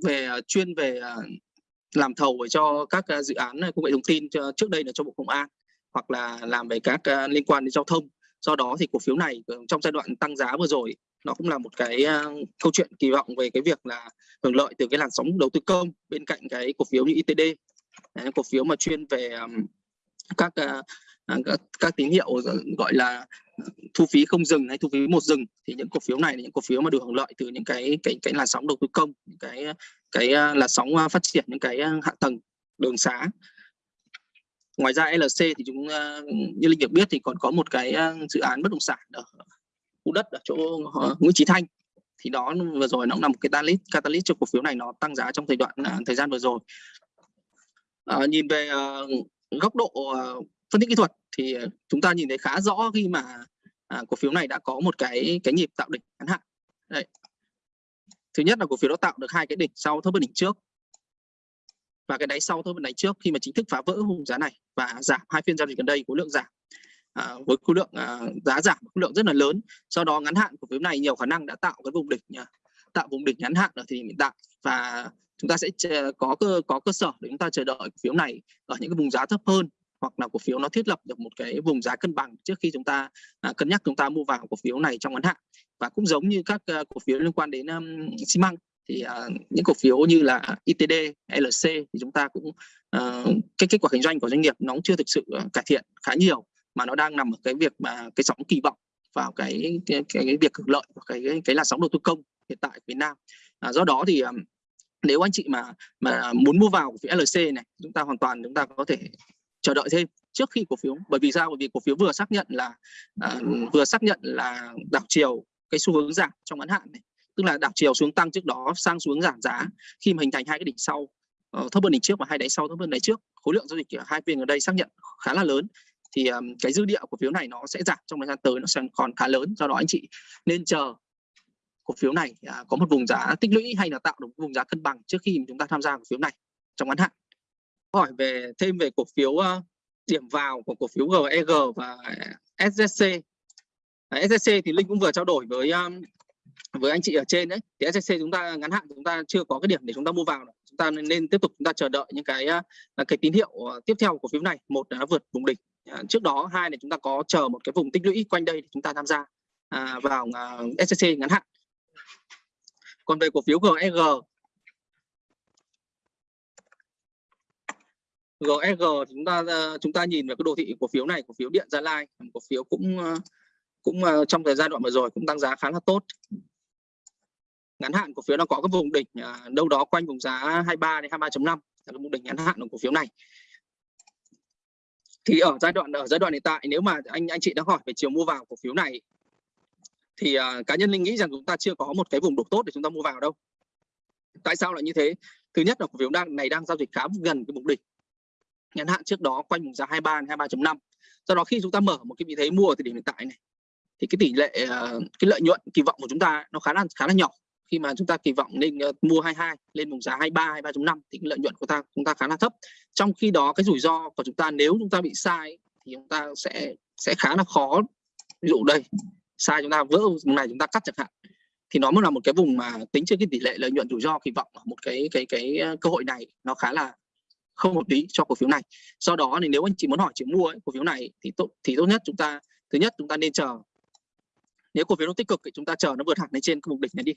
về chuyên về uh, làm thầu cho các ờ, dự án ờ, công nghệ thông tin trước đây là cho Bộ Công an hoặc là làm về các ờ, liên quan đến giao thông. Do đó thì cổ phiếu này trong giai đoạn tăng giá vừa rồi nó cũng là một cái câu chuyện kỳ vọng về cái việc là hưởng lợi từ cái làn sóng đầu tư công bên cạnh cái cổ phiếu như ITD cổ phiếu mà chuyên về các, À, các các tín hiệu gọi là thu phí không dừng hay thu phí một dừng thì những cổ phiếu này là những cổ phiếu mà được hưởng lợi từ những cái cái cái làn sóng đầu tư công những cái cái à, là sóng à, phát triển những cái hạ tầng đường xá. Ngoài ra LC thì chúng như linh được biết thì còn có một cái dự án bất động sản ở khu đất ở chỗ ờ, Nguyễn Chí Thanh. Thì đó vừa rồi nó cũng là một cái catalyst catalyst cho cổ phiếu này nó tăng giá trong thời đoạn thời gian vừa rồi. À, nhìn về uh, góc độ uh, phân tích kỹ thuật thì ờ, chúng ta nhìn thấy khá rõ khi mà à, cổ phiếu này đã có một cái cái nhịp tạo đỉnh ngắn hạn. Đây. thứ nhất là cổ phiếu nó tạo được hai cái đỉnh sau thấp hơn đỉnh trước. Và cái đáy sau thấp hơn đáy trước khi mà chính thức phá vỡ vùng giá này và giảm hai phiên giao dịch gần đây khối lượng giảm. À, với khối lượng à, giá giảm khối lượng rất là lớn. Sau đó ngắn hạn cổ phiếu này nhiều khả năng đã tạo cái vùng đỉnh à, tạo vùng đỉnh ngắn hạn ở thời điểm hiện tại. Và chúng ta sẽ ờ, có cơ có cơ sở để chúng ta chờ đợi cổ phiếu này ở những cái vùng giá thấp hơn hoặc là cổ phiếu nó thiết lập được một cái vùng giá cân bằng trước khi chúng ta à, cân nhắc chúng ta mua vào cổ phiếu này trong ngắn hạn và cũng giống như các à, cổ phiếu liên quan đến um, xi măng thì à, những cổ phiếu như là ITD, e LC thì chúng ta cũng à, cái kết quả kinh doanh của doanh nghiệp nó cũng chưa thực sự ờ, cải thiện khá nhiều mà nó đang nằm ở cái việc mà cái sóng kỳ vọng vào cái cái, cái, cái việc hưởng lợi của cái, cái cái là sóng đầu tư công hiện tại Việt Nam. À, do đó thì nếu anh chị mà mà muốn mua vào cổ phiếu e LC này chúng ta hoàn toàn chúng ta có thể chờ đợi thêm trước khi cổ phiếu. Bởi vì sao? Bởi vì cổ phiếu vừa xác nhận là uh, vừa xác nhận là đảo chiều cái xu hướng giảm trong ngắn hạn này. Tức là đảo chiều xuống tăng trước đó sang xuống giảm giá khi mà hình thành hai cái đỉnh sau uh, thấp hơn đỉnh trước và hai đáy sau thấp hơn đáy trước. Khối lượng giao dịch ở hai phiên ở đây xác nhận khá là lớn. Thì um, cái dư địa của phiếu này nó sẽ giảm trong thời gian tới nó sẽ còn khá lớn. Do đó anh chị nên chờ cổ phiếu này uh, có một vùng giá tích lũy hay là tạo được vùng giá cân bằng trước khi chúng ta tham gia cổ phiếu này trong ngắn hạn hỏi về thêm về cổ phiếu điểm vào của cổ phiếu GEG và SSC SSC thì Linh cũng vừa trao đổi với với anh chị ở trên đấy. Thì SSC chúng ta, ngắn hạn chúng ta chưa có cái điểm để chúng ta mua vào chúng ta nên tiếp tục chúng ta chờ đợi những cái cái tín hiệu ờ, tiếp theo của cổ phiếu này. Một là vượt vùng đỉnh. Ờ, trước đó, hai là chúng ta có chờ một cái vùng tích lũy quanh đây để chúng ta tham gia à, vào ờ, SSC ngắn hạn. Còn về cổ phiếu GEG GSG chúng ta ờ, chúng ta nhìn vào cái đồ thị cổ phiếu này cổ phiếu điện Gia Lai cổ phiếu cũng ờ, cũng ờ, trong thời gian đoạn vừa rồi cũng tăng giá khá là tốt. Ngắn hạn cổ phiếu nó có cái vùng đỉnh đâu đó quanh vùng giá 23 đến 23.5 là cái vùng đỉnh ngắn hạn của cổ phiếu này. Thì ở giai đoạn ở giai đoạn hiện tại nếu mà anh anh chị đã hỏi về chiều mua vào cổ phiếu này thì uh, cá nhân linh nghĩ rằng chúng ta chưa có một cái vùng đủ tốt để chúng ta mua vào đâu. Tại sao lại như thế? Thứ nhất là cổ phiếu đang này đang giao dịch khá gần cái vùng đỉnh ngắn hạn trước đó quanh vùng giá 23 23.5 do đó khi chúng ta mở một cái vị thế mua ở thời điểm hiện tại này, thì cái tỷ lệ ờ, cái lợi nhuận, kỳ vọng của chúng ta nó khá là khá là nhỏ. Khi mà chúng ta kỳ vọng nên ờ, mua 22 lên vùng giá 23 23.5 thì cái lợi nhuận của ta, chúng ta khá là thấp. Trong khi đó cái rủi ro của chúng ta nếu chúng ta bị sai thì chúng ta sẽ sẽ khá là khó. Ví dụ đây, sai chúng ta, vỡ vùng này chúng ta cắt chẳng hạn, thì nó mới là một cái vùng mà tính trên cái tỷ lệ lợi nhuận rủi ro, kỳ vọng ở một cái cái cái ờ, cơ hội này nó khá là không hợp lý cho cổ phiếu này. Do đó thì nếu anh chị muốn hỏi chị mua ấy, cổ phiếu này thì tốt thì tốt nhất chúng ta thứ nhất chúng ta nên chờ. Nếu cổ phiếu nó tích cực thì chúng ta chờ nó vượt hẳn lên trên cái vùng đỉnh này đi.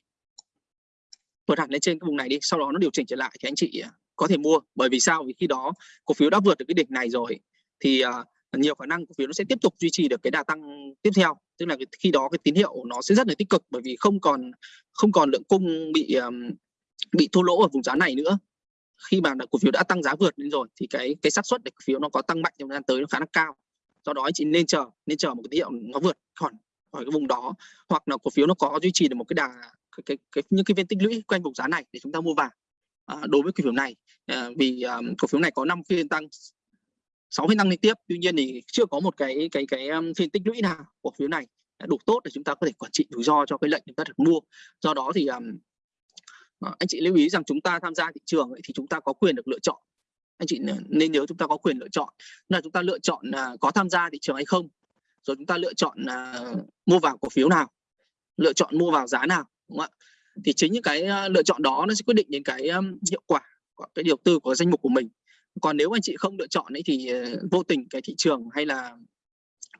Vượt hẳn lên trên cái vùng này đi sau đó nó điều chỉnh trở lại thì anh chị à, có thể mua. Bởi vì sao? Vì khi đó cổ phiếu đã vượt được cái đỉnh này rồi thì uh, nhiều khả năng cổ phiếu nó sẽ tiếp tục duy trì được cái đà tăng tiếp theo. Tức là khi đó cái tín hiệu nó sẽ rất là tích cực bởi vì không còn không còn lượng cung bị um, bị thua lỗ ở vùng giá này nữa khi mà cổ phiếu đã tăng giá vượt lên rồi thì cái cái xác suất để cổ phiếu nó có tăng mạnh trong thời gian tới nó khá là cao. Do đó chị nên chờ nên chờ một cái tín hiệu nó vượt khỏi khỏi cái vùng đó. Hoặc là cổ phiếu nó có duy trì được một cái đà cái, cái, cái những cái viên tích lũy quanh vùng giá này để chúng ta mua vào. À, đối với cổ phiếu này à, vì à, cổ phiếu này có 5 phiên tăng 6 phiên tăng liên tiếp tuy nhiên thì chưa có một cái cái cái à, phiên tích lũy nào của phiếu này đủ tốt để chúng ta có thể quản trị rủi ro cho cái lệnh chúng ta được mua. Do đó thì um, Ờ, anh chị lưu ý rằng chúng ta tham gia thị trường ấy, thì chúng ta có quyền được lựa chọn. Anh chị nên nhớ chúng ta có quyền lựa chọn. Là chúng ta lựa chọn à, có tham gia thị trường hay không. Rồi chúng ta lựa chọn à, mua vào cổ phiếu nào lựa chọn mua vào giá nào đúng không ạ? Thì chính những cái à, lựa chọn đó nó sẽ quyết định đến cái hiệu quả của cái đầu tư của danh mục của mình. Còn nếu anh chị không lựa chọn ấy thì ờ, vô tình cái thị trường hay là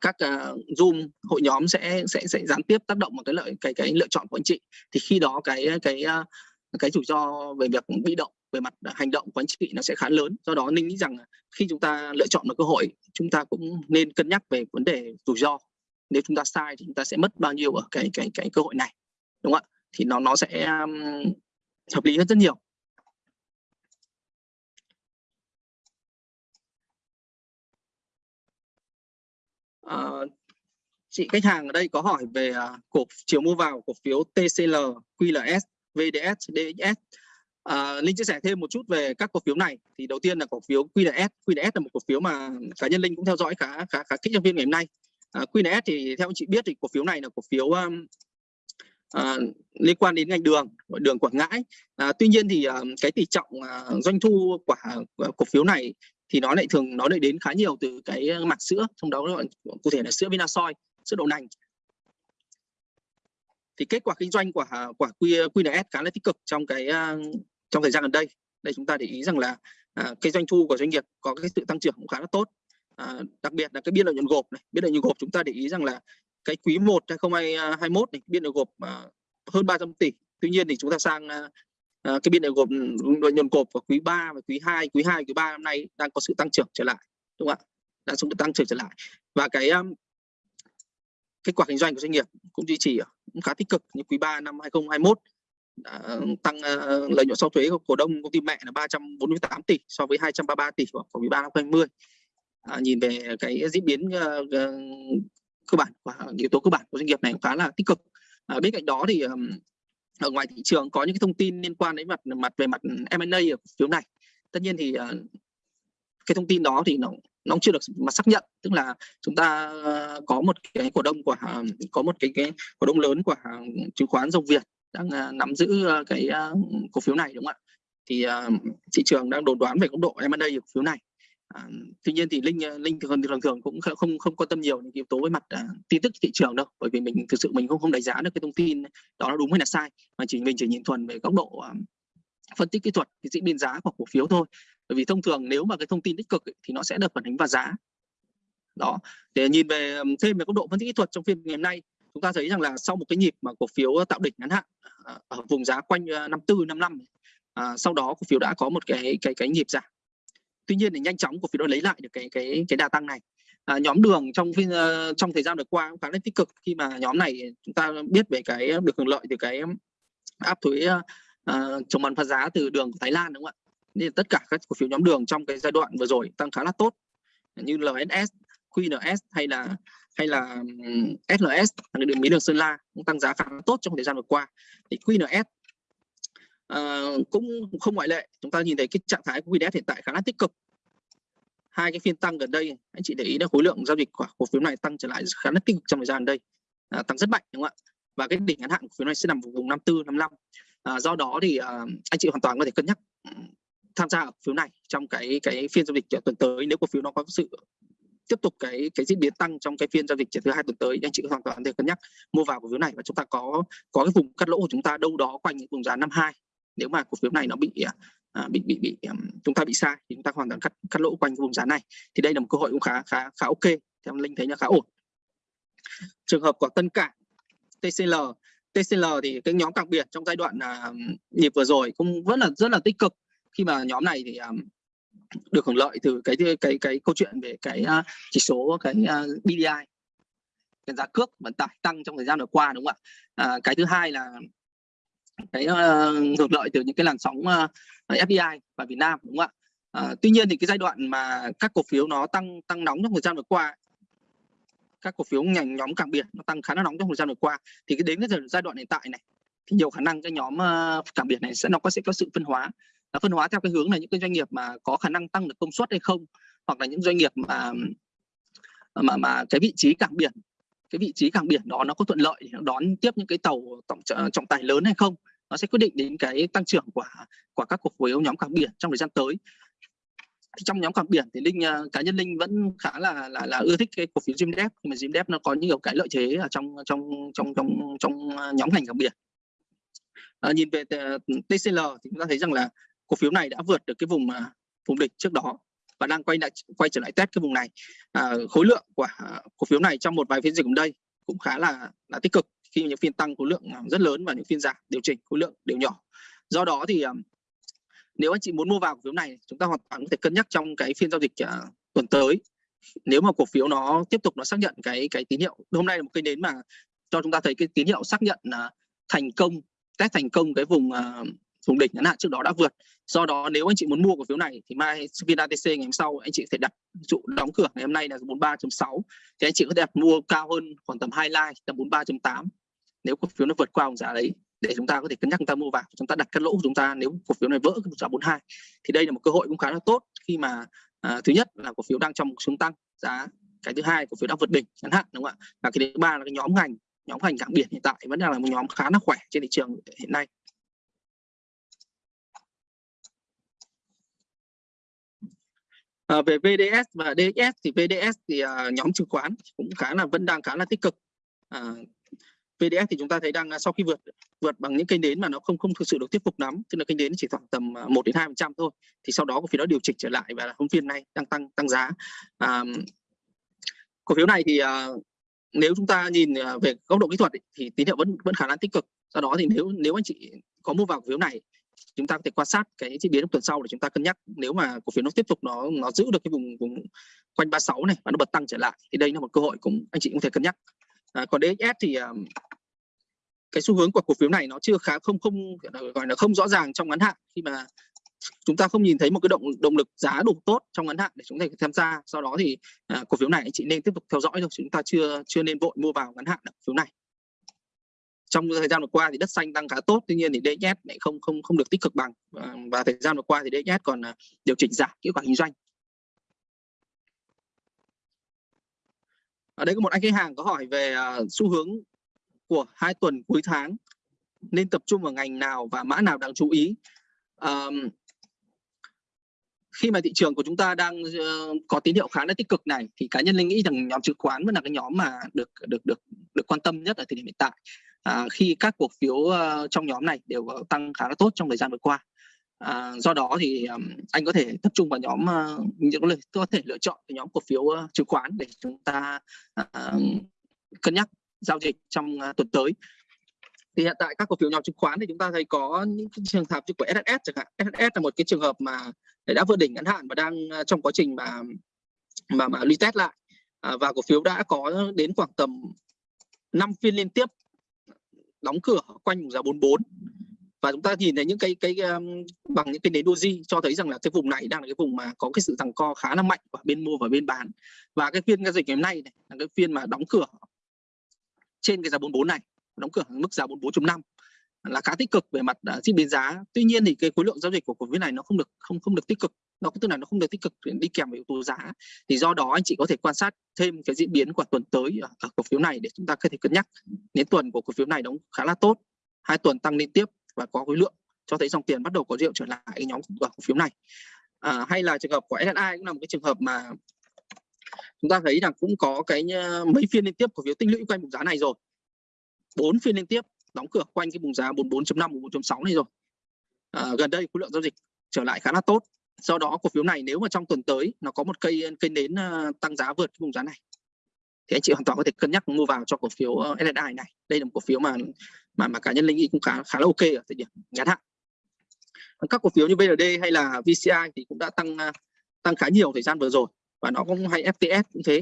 các uh, zoom hội nhóm sẽ sẽ sẽ gián tiếp tác động vào cái lợi cái cái lựa chọn của anh chị. Thì khi đó cái cái uh, cái rủi ro về việc bị động về mặt hành động của anh chị nó sẽ khá lớn. Do đó ninh nghĩ rằng khi chúng ta lựa chọn một cơ hội chúng ta cũng nên cân nhắc về vấn đề rủi ro. Nếu chúng ta sai thì chúng ta sẽ mất bao nhiêu ở cái cái cái cơ hội này đúng không ạ? Thì nó nó sẽ um, hợp lý hơn rất nhiều. À, chị khách hàng ở đây có hỏi về uh, cổ chiều mua vào cổ phiếu TCL QLS VDS, DXS. À, Linh chia sẻ thêm một chút về các cổ phiếu này. Thì đầu tiên là cổ phiếu QNS. QNS là một cổ phiếu mà cá nhân Linh cũng theo dõi khá khá khá kỹ trong phiên ngày hôm nay. À, QNS thì theo anh chị biết thì cổ phiếu này là cổ phiếu um, à, liên quan đến ngành đường, đường Quảng Ngãi. À, tuy nhiên thì à, cái tỷ trọng à, doanh thu của, à, cổ phiếu này thì nó lại thường nó lại đến khá nhiều từ cái mặt sữa trong đó cụ thể là sữa Vinasoy sữa đậu nành thì kết quả kinh doanh của quả QNS khá là tích cực trong cái à, trong thời gian gần đây. Đây chúng ta để ý rằng là à, cái doanh thu của doanh nghiệp có cái sự tăng trưởng cũng khá là tốt. À, đặc biệt là cái biên lợi nhuận gộp này. Biên lợi nhuận gộp chúng ta để ý rằng là cái quý 1 2021 này biên lợi gộp à, hơn 300 tỷ. Tuy nhiên thì chúng ta sang à, à, cái biên lợi gộp lợi nhuận gộp của quý 3 và quý 2 quý 2 quý 3 năm nay đang có sự tăng trưởng trở lại đúng không ạ? Đang sự tăng trưởng trở lại. Và cái um, kết quả kinh doanh của doanh nghiệp cũng duy trì cũng khá tích cực như quý 3 năm 2021 đã ờ, tăng uh, lợi nhuận sau thuế của cổ đông công ty mẹ là 348 tỷ so với 233 tỷ của quý 3 năm 2020 à, nhìn về cái diễn biến uh, cơ bản và yếu tố cơ bản của doanh nghiệp này cũng khá là tích cực. À, bên cạnh đó thì um, ở ngoài thị trường có những cái thông tin liên quan đến mặt mặt về mặt M&A ở phiếu này. Tất nhiên thì uh, cái thông tin đó thì nó nó chưa được mà xác nhận. Tức là chúng ta có một cái cổ đông của có một cái cái cổ đông lớn của chứng khoán dòng Việt đang à, nắm giữ à, cái à, cổ phiếu này đúng không ạ? Thì thị trường đang đồn đoán về góc độ M&A của cổ phiếu này. À, tuy nhiên thì linh linh thường thường thường cũng không không quan tâm nhiều những yếu tố với mặt uh, tin tức thị trường đâu bởi vì mình thực sự mình không không đánh giá được cái thông tin đó là đúng hay là sai mà chỉ mình chỉ nhìn thuần về góc độ uh, phân tích kỹ thuật cái diễn biến giá của cổ phiếu thôi. Bởi vì thông thường nếu mà cái thông tin tích cực ấy, thì nó sẽ được phản ánh vào giá. Đó. Để nhìn về thêm về góc độ phân tích kỹ thuật trong phiên ngày hôm nay chúng ta thấy rằng là sau một cái nhịp mà cổ phiếu tạo đỉnh ngắn hạn à, ở vùng giá quanh à, 54 55 à, sau đó cổ phiếu đã có một cái cái cái nhịp giảm. Tuy nhiên thì nhanh chóng cổ phiếu đã lấy lại được cái cái cái đà tăng này. À, nhóm đường trong phiên ờ, trong thời gian vừa qua cũng khá là tích cực. Khi mà nhóm này chúng ta biết về cái được hưởng lợi từ cái áp thuế uh, chống bán phá giá từ đường của Thái Lan đúng không ạ? Nên tất cả các cổ phiếu nhóm đường trong cái giai đoạn vừa rồi tăng khá là tốt. Như LSS, QNS hay là hay là SLS là đường mía đường Sơn La cũng tăng giá khá tốt trong thời gian vừa qua. Thì QNS uh, ờ, cũng không ngoại lệ. Chúng ta nhìn thấy cái trạng thái của QNS hiện tại khá là tích cực. Hai cái phiên tăng gần đây anh chị để ý là khối lượng giao dịch của cổ phiếu này tăng trở lại khá là tích cực trong thời gian gần đây. À, tăng rất mạnh đúng không ạ? Và cái đỉnh ngắn hạn cổ phiếu này sẽ nằm vùng 54 55 à, do đó thì à, anh chị hoàn toàn có thể cân nhắc ừ, tham gia ở phiếu này trong cái cái phiên giao dịch ờ, tuần tới. Nếu cổ phiếu nó có sự tiếp tục cái cái diễn biến tăng trong cái phiên giao dịch thứ hai tuần tới anh chị hoàn toàn thể cân nhắc mua vào cổ phiếu này. Và chúng ta có có cái vùng cắt lỗ của chúng ta đâu đó quanh những vùng giá năm hai. Nếu mà cổ phiếu này nó bị à, bị bị bị um, chúng ta bị sai thì chúng ta hoàn toàn cắt cắt lỗ quanh vùng giá này. Thì đây là một cơ hội cũng khá khá khá ok. Theo linh thấy là khá ổn. Trường hợp của tân cảng TCL TCL thì cái nhóm cảng biển trong giai đoạn uh, nhịp vừa rồi cũng vẫn là rất là tích cực. Khi mà nhóm này thì um, được hưởng lợi từ cái cái cái, cái câu chuyện về cái uh, chỉ số cái uh, BDI cái giá cước vận tải tăng trong thời gian vừa qua đúng không ạ? À, cái thứ hai là cái uh, hưởng lợi từ những cái làn sóng uh, FDI vào Việt Nam đúng không ạ? À, tuy nhiên thì cái giai đoạn mà các cổ phiếu nó tăng tăng nóng trong thời gian vừa qua các cổ phiếu ngành nhóm cảng biển nó tăng khá là nóng trong thời gian vừa qua. Thì cái đến cái giai đoạn hiện tại này, thì nhiều khả năng cái nhóm ờ, cảng biển này sẽ nó có sẽ có sự phân hóa. Nó phân hóa theo cái hướng là những cái doanh nghiệp mà có khả năng tăng được công suất hay không, hoặc là những doanh nghiệp mà mà mà cái vị trí cảng biển, cái vị trí cảng biển đó nó có thuận lợi để đón tiếp những cái tàu trọng ờ, trọng tải lớn hay không, nó sẽ quyết định đến cái tăng trưởng của của các cổ phiếu nhóm cảng biển trong thời gian tới thì trong nhóm cảng biển thì linh uh, cá nhân linh vẫn khá là là, là ưa thích cái cổ phiếu Zimdep mà Zimdep nó có nhiều cái lợi thế ở trong trong trong trong trong ờ, nhóm ngành cảng biển. À, nhìn về TCL ừ, thì chúng ta thấy rằng là cổ phiếu này đã vượt được cái vùng uh, vùng địch trước đó và đang quay lại quay trở lại test cái vùng này. À, khối lượng của cổ phiếu này trong một vài phiên dịch gần đây cũng khá là là tích cực khi những phiên tăng khối lượng rất lớn và những phiên giảm điều chỉnh khối lượng đều nhỏ. Do đó thì nếu anh chị muốn mua vào cổ phiếu này chúng ta hoàn toàn có thể cân nhắc trong cái phiên giao dịch uh, tuần tới. Nếu mà cổ phiếu nó tiếp tục nó xác nhận cái cái tín hiệu hôm nay là một cái đến mà cho chúng ta thấy cái tín hiệu xác nhận uh, thành công test thành công cái vùng uh, vùng đỉnh ngắn hạn trước đó đã vượt. Do đó nếu anh chị muốn mua cổ phiếu này thì mai viên ATC ngày hôm sau anh chị có thể đặt dụ đóng cửa ngày hôm nay là 43.6 thì anh chị có thể đặt mua cao hơn khoảng tầm 2 like tầm 43.8 nếu cổ phiếu nó vượt qua vùng giá đấy để chúng ta có thể cân nhắc chúng ta mua vào chúng ta đặt cắt lỗ của chúng ta nếu cổ phiếu này vỡ cái giá 42 thì đây là một cơ hội cũng khá là tốt khi mà à, thứ nhất là cổ phiếu đang trong một xuống tăng giá cái thứ hai cổ phiếu đang vượt đỉnh ngắn hạn đúng không ạ và cái thứ ba là cái nhóm ngành nhóm ngành cảng biển hiện tại vẫn đang là một nhóm khá là khỏe trên thị trường hiện nay À, về VDS và DXS thì VDS thì à, nhóm chứng khoán cũng khá là vẫn đang khá là tích cực. À, VDS thì chúng ta thấy đang à, sau khi vượt vượt bằng những kênh đến mà nó không không thực sự được thuyết phục lắm, tức là kênh đến chỉ khoảng tầm à, 1 đến 2 phần trăm thôi. Thì sau đó cổ phiếu đó điều chỉnh trở lại và hôm phiên này đang tăng tăng giá. À, cổ phiếu này thì à, nếu chúng ta nhìn à, về góc độ kỹ thuật ấy, thì tín hiệu vẫn vẫn khả năng tích cực. Do đó thì nếu nếu anh chị có mua vào cổ phiếu này chúng ta có thể quan sát cái diễn biến trong tuần sau để chúng ta cân nhắc nếu mà cổ phiếu nó tiếp tục nó nó giữ được cái vùng vùng quanh 36 này và nó bật tăng trở lại thì đây là một cơ hội cũng anh chị cũng thể cân nhắc à, còn DXS thì um, cái xu hướng của cổ phiếu này nó chưa khá không không gọi là không rõ ràng trong ngắn hạn. Khi mà chúng ta không nhìn thấy một cái động động lực giá đủ tốt trong ngắn hạn để chúng ta tham gia sau đó thì à, cổ phiếu này anh chị nên tiếp tục theo dõi thôi chúng ta chưa chưa nên vội mua vào ngắn hạn cổ phiếu này. Trong thời gian vừa qua thì đất xanh tăng khá tốt tuy nhiên thì DXS lại không không không được tích cực bằng và, và thời gian vừa qua thì DXS còn à, điều chỉnh giảm kết quả kinh doanh. Ở đây có một anh khách hàng có hỏi về uh, xu hướng của hai tuần cuối tháng nên tập trung vào ngành nào và mã nào đáng chú ý. Um, khi mà thị trường của chúng ta đang uh, có tín hiệu khá là tích cực này thì cá nhân linh nghĩ rằng nhóm chứng khoán vẫn là cái nhóm mà được được được được quan tâm nhất ở thời điểm hiện tại. À, khi các cổ phiếu uh, trong nhóm này đều tăng khá là tốt trong thời gian vừa qua. À, do đó thì um, anh có thể tập trung vào nhóm ờ, uh, những có thể lựa chọn cái nhóm cổ phiếu uh, chứng khoán để chúng ta uh, cân nhắc giao dịch trong à, tuần tới. Thì hiện tại các cổ phiếu nhóm chứng khoán thì chúng ta thấy có những trường hợp như của SSS chẳng hạn. SSS là một cái trường hợp mà đã vượt đỉnh ngắn hạn và đang à, trong quá trình mà mà mà retest lại. À, và cổ phiếu đã có đến khoảng tầm 5 phiên liên tiếp đóng cửa quanh vùng giá 44 và chúng ta nhìn thấy những cái cái um, bằng những cái nến doji cho thấy rằng là cái vùng này đang là cái vùng mà có cái sự giằng co khá là mạnh của bên mua và bên bán. Và cái phiên giao dịch ngày hôm nay này là cái phiên mà đóng cửa trên cái giá 44 này đóng cửa mức giá 44.5 là khá tích cực về mặt à, diễn biến giá. Tuy nhiên thì cái khối lượng giao dịch của cổ phiếu này nó không được không không được tích cực nó tức là nó không được tích cực đi kèm với yếu tố giá. Thì do đó anh chị có thể quan sát thêm cái diễn biến của tuần tới ở, ở cổ phiếu này để chúng ta có thể cân nhắc. Đến tuần của cổ phiếu này đóng khá là tốt hai tuần tăng liên tiếp và có khối lượng cho thấy dòng tiền bắt đầu có rượu trở lại nhóm cổ phiếu này. À, hay là trường hợp của SSI cũng là một cái trường hợp mà chúng ta thấy rằng cũng có cái ờ, mấy phiên liên tiếp cổ phiếu tích lũy quanh vùng giá này rồi. Bốn phiên liên tiếp đóng cửa quanh cái vùng giá 44.5 44.6 này rồi. À, gần đây khối lượng giao dịch trở lại khá là tốt. Do đó cổ phiếu này nếu mà trong tuần tới nó có một cây cây nến ờ, tăng giá vượt cái vùng giá này thì anh chị hoàn toàn có thể cân nhắc mua vào cho cổ phiếu SSI này. Đây là một cổ phiếu mà mà mà cá nhân linh nghĩ cũng khá khá là ok ở thời điểm ngắn hạn. Các cổ phiếu như VND hay là VCI thì cũng đã tăng tăng khá nhiều thời gian vừa rồi và nó cũng hay FTS cũng thế.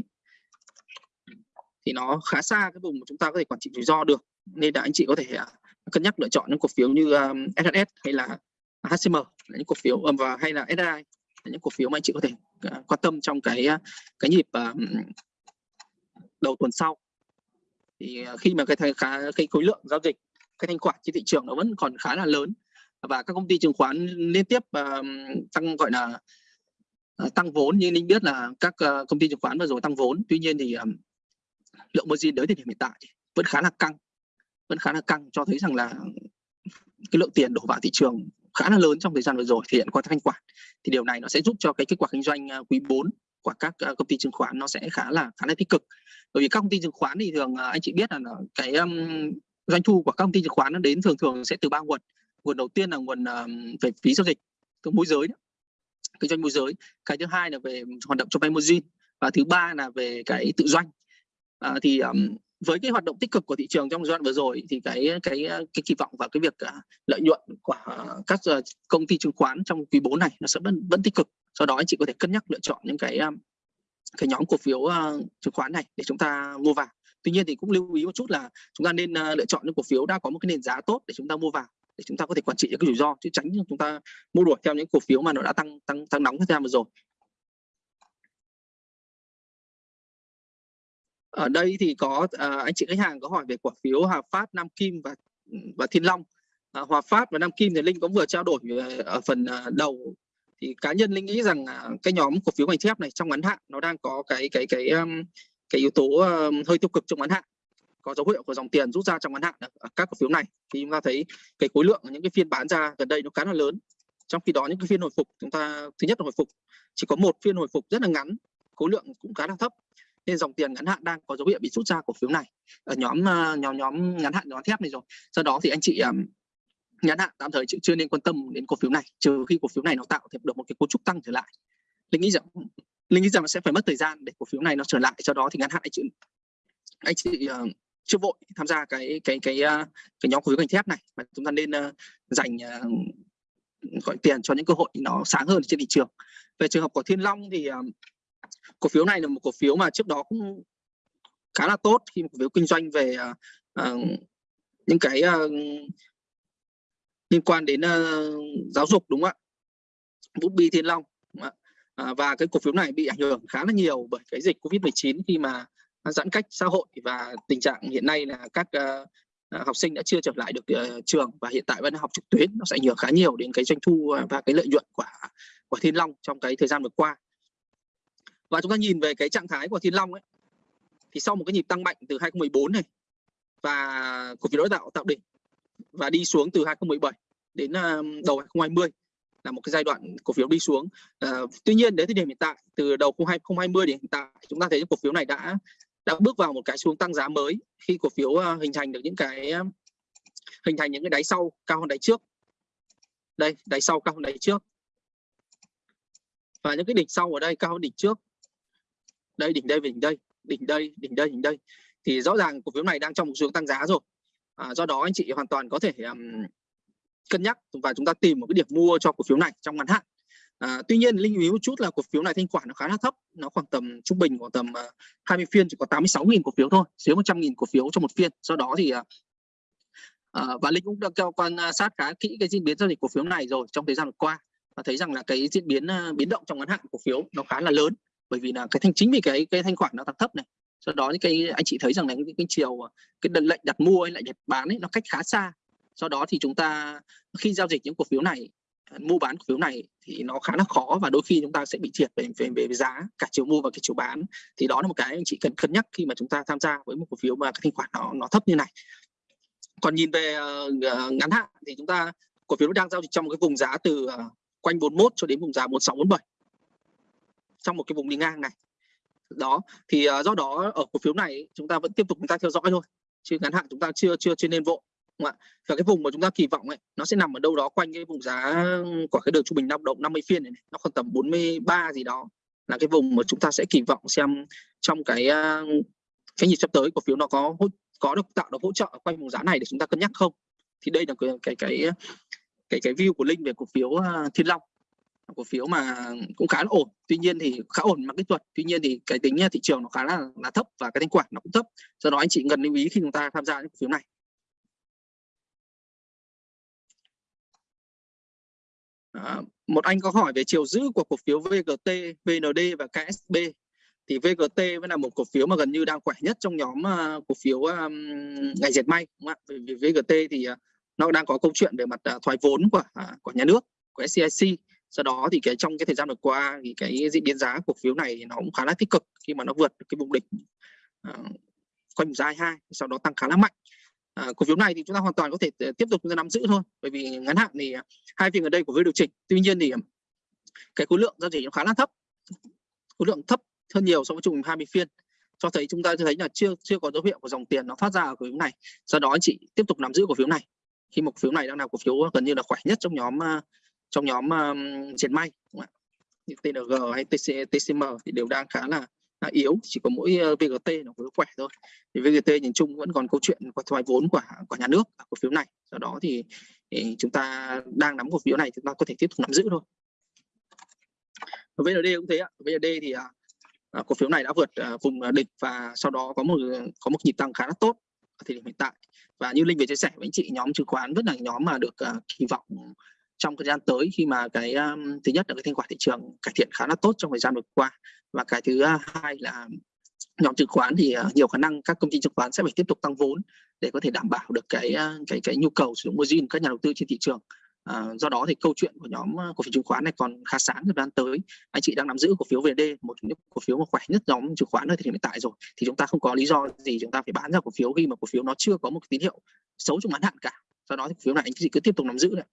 Thì nó khá xa cái vùng mà chúng ta có thể quản trị rủi ro được nên là anh chị có thể à, cân nhắc lựa chọn những cổ phiếu như um, SHS hay là HCM là những cổ phiếu um, và hay là SI là những cổ phiếu mà anh chị có thể uh, quan tâm trong cái à, cái nhịp uh, đầu tuần sau. Thì uh, khi mà cái khá cái khối lượng giao dịch cái thanh khoản trên thị trường nó vẫn còn khá là lớn và các công ty chứng khoán liên tiếp uh, tăng gọi là uh, Ờ, tăng vốn như linh biết là các ờ, công ty chứng khoán vừa rồi tăng vốn tuy nhiên thì um, lượng margin đến thời điểm hiện tại vẫn khá là căng vẫn khá là căng cho thấy rằng là cái lượng tiền đổ vào thị trường khá là lớn trong thời gian vừa rồi thể hiện qua thanh khoản. Thì điều này nó sẽ giúp cho cái kết quả kinh doanh ờ, quý 4 của các công ty chứng khoán nó sẽ khá là khá là tích cực. Bởi vì các công ty chứng khoán thì thường anh chị biết là cái um, doanh thu của các công ty chứng khoán nó đến thường thường sẽ từ ba nguồn. Nguồn đầu tiên là nguồn um, về phí giao dịch từ môi giới đó kinh doanh môi giới cái thứ hai là về hoạt động cho vay margin và thứ ba là về cái tự doanh à, thì um, với cái hoạt động tích cực của thị trường trong giai đoạn vừa rồi thì cái cái cái kỳ vọng vào cái việc uh, lợi nhuận của các uh, công ty chứng khoán trong quý 4 này nó sẽ vẫn vẫn tích cực. Do đó anh chị có thể cân nhắc lựa chọn những cái um, cái nhóm cổ phiếu uh, chứng khoán này để chúng ta mua vào. Tuy nhiên thì cũng lưu ý một chút là chúng ta nên uh, lựa chọn những cổ phiếu đã có một cái nền giá tốt để chúng ta mua vào để chúng ta có thể quản trị những cái rủi ro chứ tránh chúng ta mua đuổi theo những cổ phiếu mà nó đã tăng tăng tăng nóng thời gian vừa rồi. Ở đây thì có à, anh chị khách hàng có hỏi về cổ phiếu Hòa Phát, Nam Kim và và Thiên Long. À, Hòa Phát và Nam Kim thì Linh cũng vừa trao đổi à, ở phần à, đầu. Thì cá nhân Linh nghĩ rằng à, cái nhóm cổ phiếu ngành thép này trong ngắn hạn nó đang có cái cái cái um, cái yếu tố um, hơi tiêu cực trong ngắn hạn có dấu hiệu của dòng tiền rút ra trong ngắn hạn ở các cổ phiếu này. Thì chúng ta thấy cái khối lượng, những cái phiên bán ra gần đây nó khá là lớn. Trong khi đó, những cái phiên hồi phục, chúng ta, thứ nhất là hồi phục, chỉ có một phiên hồi phục rất là ngắn, khối lượng cũng khá là thấp, nên dòng tiền ngắn hạn đang có dấu hiệu bị rút ra cổ phiếu này. Ở nhóm ờ, nhóm nhóm ngắn hạn, nhóm thép này rồi. Do đó thì anh chị ờ, ngắn hạn, tạm thời chưa nên quan tâm đến cổ phiếu này, trừ khi cổ phiếu này nó tạo được một cái cấu trúc tăng trở lại. Linh nghĩ rằng, linh nghĩ rằng sẽ phải mất thời gian để cổ phiếu này nó trở lại do đó thì ngắn hạn anh chị anh chị ờ, chưa vội tham gia cái cái cái ờ, cái nhóm cổ phiếu ngành thép này. Mà chúng ta nên ờ, dành ờ, gọi tiền cho những cơ hội nó sáng hơn trên thị trường. Về trường hợp của Thiên Long thì cổ phiếu này là một cổ phiếu mà trước đó cũng khá là tốt khi cổ phiếu kinh doanh về uh, những cái uh, liên quan đến uh, giáo dục đúng không ạ? Bút bi Thiên Long À, và cái cổ phiếu này bị ảnh hưởng khá là nhiều bởi cái dịch Covid-19 khi mà giãn cách xã hội và tình trạng hiện nay là các uh, học sinh đã chưa trở lại được uh, trường và hiện tại vẫn học trực tuyến nó sẽ ảnh hưởng khá nhiều đến cái doanh thu và cái lợi nhuận của của Thiên Long trong cái thời gian vừa qua và chúng ta nhìn về cái trạng thái của Thiên Long ấy thì sau một cái nhịp tăng mạnh từ 2014 này và cổ phiếu đã tạo tạo đỉnh và đi xuống từ 2017 đến uh, đầu 2020 là một cái giai đoạn cổ phiếu đi xuống. À, tuy nhiên đến thời điểm hiện tại từ đầu 2020 đến hiện tại chúng ta thấy cổ phiếu này đã đã bước vào một cái xuống tăng giá mới khi cổ phiếu à, hình thành được những cái à, hình thành những cái đáy sau cao hơn đáy trước. Đây, đáy sau cao hơn đáy trước. Và những cái đỉnh sau ở đây cao hơn đỉnh trước. Đây đỉnh đây đỉnh đây, đỉnh đây, đỉnh đây, đỉnh đây. Thì rõ ràng cổ phiếu này đang trong một xuống tăng giá rồi. À, do đó anh chị hoàn toàn có thể um, cân nhắc và chúng ta tìm một cái điểm mua cho cổ phiếu này trong ngắn hạn à, tuy nhiên linh ý một chút là cổ phiếu này thanh khoản nó khá là thấp. Nó khoảng tầm trung bình khoảng tầm à, uh, 20 phiên chỉ có 86.000 cổ phiếu thôi dưới 100.000 cổ phiếu trong một phiên. Do đó thì uh, và linh cũng đã theo quan sát khá kỹ cái diễn biến giao dịch cổ phiếu này rồi trong thời gian vừa qua. Và thấy rằng là cái diễn biến uh, biến động trong ngắn hạn cổ phiếu nó khá là lớn bởi vì là cái thanh chính vì cái cái thanh khoản nó tăng thấp này. Do đó những cái anh chị thấy rằng là cái, cái chiều cái đợt lệnh đặt mua hay lệnh đặt bán ấy nó cách khá xa. Do đó thì chúng ta khi giao dịch những cổ phiếu này mua bán cổ phiếu này thì nó khá là khó và đôi khi chúng ta sẽ bị thiệt về về, về giá cả chiều mua và cái chiều bán. Thì đó là một cái anh chị cần cân nhắc khi mà chúng ta tham gia với một cổ phiếu mà cái thanh khoản nó nó thấp như này. Còn nhìn về uh, ngắn hạn thì chúng ta cổ phiếu đang giao dịch trong một cái vùng giá từ uh, quanh 41 cho đến vùng giá 1647 trong một cái vùng đi ngang này. Đó thì uh, do đó ở cổ phiếu này chúng ta vẫn tiếp tục chúng ta theo dõi thôi. Chứ ngắn hạn chúng ta chưa chưa chưa nên vội không ạ. Và cái vùng mà chúng ta kỳ vọng ấy nó sẽ nằm ở đâu đó quanh cái vùng giá của cái đường trung bình năm động 50 phiên này, này nó khoảng tầm 43 gì đó là cái vùng mà chúng ta sẽ kỳ vọng xem trong cái cái nhịp sắp tới cổ phiếu nó có có được tạo được hỗ trợ quanh vùng giá này để chúng ta cân nhắc không? Thì đây là cái cái cái cái, cái view của linh về cổ phiếu thiên long. Cổ phiếu mà cũng khá là ổn tuy nhiên thì khá ổn mà kỹ thuật tuy nhiên thì cái tính thị trường nó khá là là thấp và cái thanh khoản nó cũng thấp. Do đó anh chị cần lưu ý khi chúng ta tham gia những cổ phiếu này. À, một anh có hỏi về chiều giữ của cổ phiếu VGT, VND và KSB thì VGT vẫn là một cổ phiếu mà gần như đang khỏe nhất trong nhóm uh, cổ phiếu um, ngành dệt may đúng không ạ? Vì VGT thì uh, nó đang có câu chuyện về mặt uh, thoái vốn của uh, của nhà nước của SCIC do đó thì cái trong cái thời gian vừa qua thì cái diễn biến giá cổ phiếu này nó cũng khá là tích cực khi mà nó vượt cái vùng đỉnh uh, quanh giá hai sau đó tăng khá là mạnh à, cổ phiếu này thì chúng ta hoàn toàn có thể ờ, tiếp tục chúng ta nắm giữ thôi bởi vì ngắn hạn thì ờ, hai phiên ở đây của phiếu điều chỉnh tuy nhiên thì ờ, cái khối lượng giao dịch nó khá là thấp. Khối lượng thấp hơn nhiều so với chung 20 phiên. Cho thấy chúng ta thấy là chưa chưa có dấu hiệu của dòng tiền nó thoát ra ở cổ phiếu này. Do đó anh chị tiếp tục nắm giữ cổ phiếu này. Khi một cổ phiếu này đang là cổ phiếu gần như là khỏe nhất trong nhóm trong nhóm um, dệt may như TNG hay TC, TCM thì đều đang khá là là yếu chỉ có mỗi ờ, VGT nó có khỏe thôi. Thì VGT nhìn chung vẫn còn câu chuyện của thoái vốn của của nhà nước cổ phiếu này. Do đó thì, thì chúng ta đang nắm cổ phiếu này chúng ta có thể tiếp tục nắm giữ thôi. VND cũng thế ạ. VND thì à, à, cổ phiếu này đã vượt à, vùng à, đỉnh và sau đó có một có một nhịp tăng khá là tốt ở thời điểm hiện tại. Và như linh vừa chia sẻ với anh chị nhóm chứng khoán vẫn là nhóm mà được à, kỳ vọng trong thời gian tới khi mà cái um, thứ nhất là cái thanh khoản thị trường cải thiện khá là tốt trong thời gian vừa qua. Và cái thứ à, hai là nhóm chứng khoán thì uh, nhiều khả năng các công ty chứng khoán sẽ phải tiếp tục tăng vốn để có thể đảm bảo được cái uh, cái cái nhu cầu sử dụng margin các nhà đầu tư trên thị trường. À, do đó thì câu chuyện của nhóm cổ phiếu chứng khoán này còn khá sáng thời gian tới. Anh chị đang nắm giữ cổ phiếu VD một trong những cổ phiếu mà khỏe nhất nhóm chứng khoán ở thời điểm hiện tại rồi. Thì chúng ta không có lý do gì chúng ta phải bán ra cổ phiếu khi mà cổ phiếu nó chưa có một tín hiệu xấu trong ngắn hạn cả. Do đó thì cổ phiếu này anh chị cứ tiếp tục nắm giữ đấy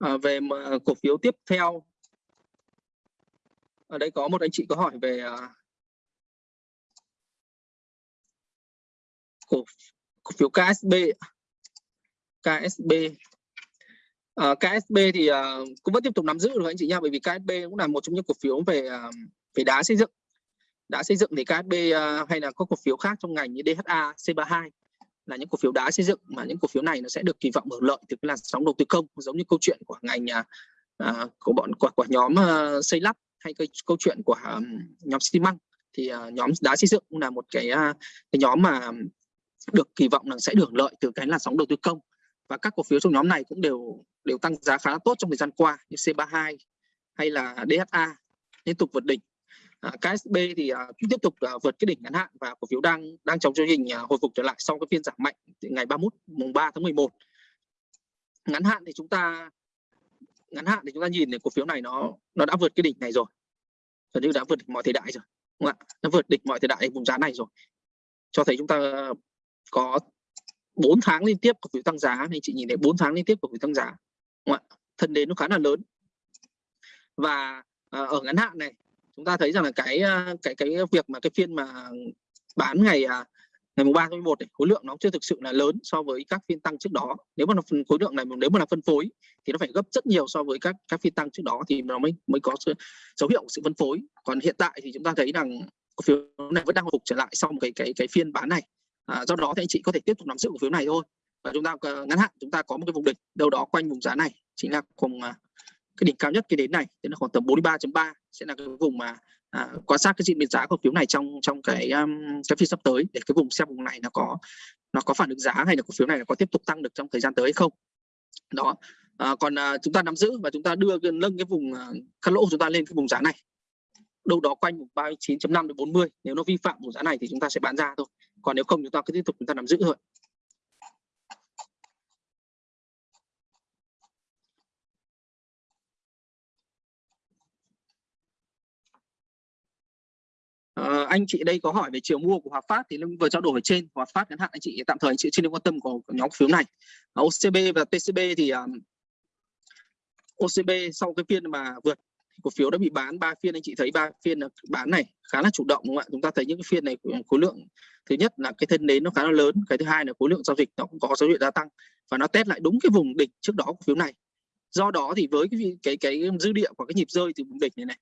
à, về mà cổ phiếu tiếp theo. Ở đây có một anh chị có hỏi về à, cổ, cổ phiếu KSB KSB à, ờ, KSB thì à, cũng vẫn tiếp tục nắm giữ được anh chị nha bởi vì KSB cũng là một trong những cổ phiếu về về đá xây dựng. Đã xây dựng thì KSB hay là có cổ phiếu khác trong ngành như DHA C32 là những cổ phiếu đá xây dựng mà những cổ phiếu này nó sẽ được kỳ vọng hưởng lợi từ cái làn sóng đầu tư công giống như câu chuyện của ngành à, à của bọn của, của nhóm à, xây lắp hay cái câu chuyện của à, nhóm xi măng. Thì à, nhóm đá xây dựng cũng là một cái à, cái nhóm mà được kỳ vọng là sẽ được lợi từ cái làn sóng đầu tư công. Và các cổ phiếu trong nhóm này cũng đều đều tăng giá khá là tốt trong thời gian qua như C32 hay là DHA liên tục vượt đỉnh à, KSB thì à, tiếp tục à, vượt cái đỉnh ngắn hạn và cổ phiếu đang đang trong chương trình à, hồi phục trở lại sau cái phiên giảm mạnh ngày 31 mùng 3 tháng 11 ngắn hạn thì chúng ta ngắn hạn thì chúng ta nhìn thì cổ phiếu này nó nó đã vượt cái đỉnh này rồi. Gần như đã vượt đỉnh mọi thời đại rồi đúng không ạ? Nó vượt đỉnh mọi thời đại vùng giá này rồi. Cho thấy chúng ta có 4 tháng liên tiếp cổ phiếu tăng giá thì chị nhìn thấy 4 tháng liên tiếp cổ phiếu tăng giá đúng không ạ? Thân đến nó khá là lớn. Và à, ở ngắn hạn này chúng ta thấy rằng là cái à, cái cái việc mà cái phiên mà bán ngày à, ngày mùng 3 tháng 11 này, khối lượng nó chưa thực sự là lớn so với các phiên tăng trước đó. Nếu mà phần khối lượng này nếu mà là phân phối thì nó phải gấp rất nhiều so với các các phiên tăng trước đó thì nó mới mới có sự, dấu hiệu sự phân phối. Còn hiện tại thì chúng ta thấy rằng cổ phiếu này vẫn đang hồi phục trở lại sau một cái cái cái phiên bán này. À, do đó thì anh chị có thể tiếp tục nắm giữ cổ phiếu này thôi. Và chúng ta à, ngắn hạn chúng ta có một cái vùng đỉnh đâu đó quanh vùng giá này. Chính là cùng cái đỉnh cao nhất cái đến này tức là khoảng tầm 43.3 sẽ là cái vùng mà à, quan sát cái diễn biến giá cổ phiếu này trong trong cái um, cái phiên sắp tới để cái vùng xem vùng này nó có nó có phản ứng giá hay là cổ phiếu này nó có tiếp tục tăng được trong thời gian tới hay không. Đó. À, còn à, chúng ta nắm giữ và chúng ta đưa nâng cái vùng à, cắt lỗ của chúng ta lên cái vùng giá này. Đâu đó quanh vùng 39.5 đến 40 nếu nó vi phạm vùng giá này thì chúng ta sẽ bán ra thôi. Còn nếu không chúng ta cứ tiếp tục chúng ta nắm giữ thôi. Uh, anh chị đây có hỏi về chiều mua của Hòa Phát thì vừa trao đổi ở trên. Hòa Phát ngắn hạn anh chị tạm thời anh chị chưa nên quan tâm của, của nhóm phiếu này. Uh, OCB và TCB thì à, um, OCB sau cái phiên mà vượt cổ phiếu đã bị bán ba phiên anh chị thấy ba phiên bán này khá là chủ động đúng không ạ? Chúng ta thấy những cái phiên này khối lượng thứ nhất là cái thân nến nó khá là lớn cái thứ hai là khối lượng giao dịch nó cũng có dấu hiệu gia tăng và nó test lại đúng cái vùng đỉnh trước đó cổ phiếu này. Do đó thì với cái cái cái dư địa của cái nhịp rơi từ vùng đỉnh này này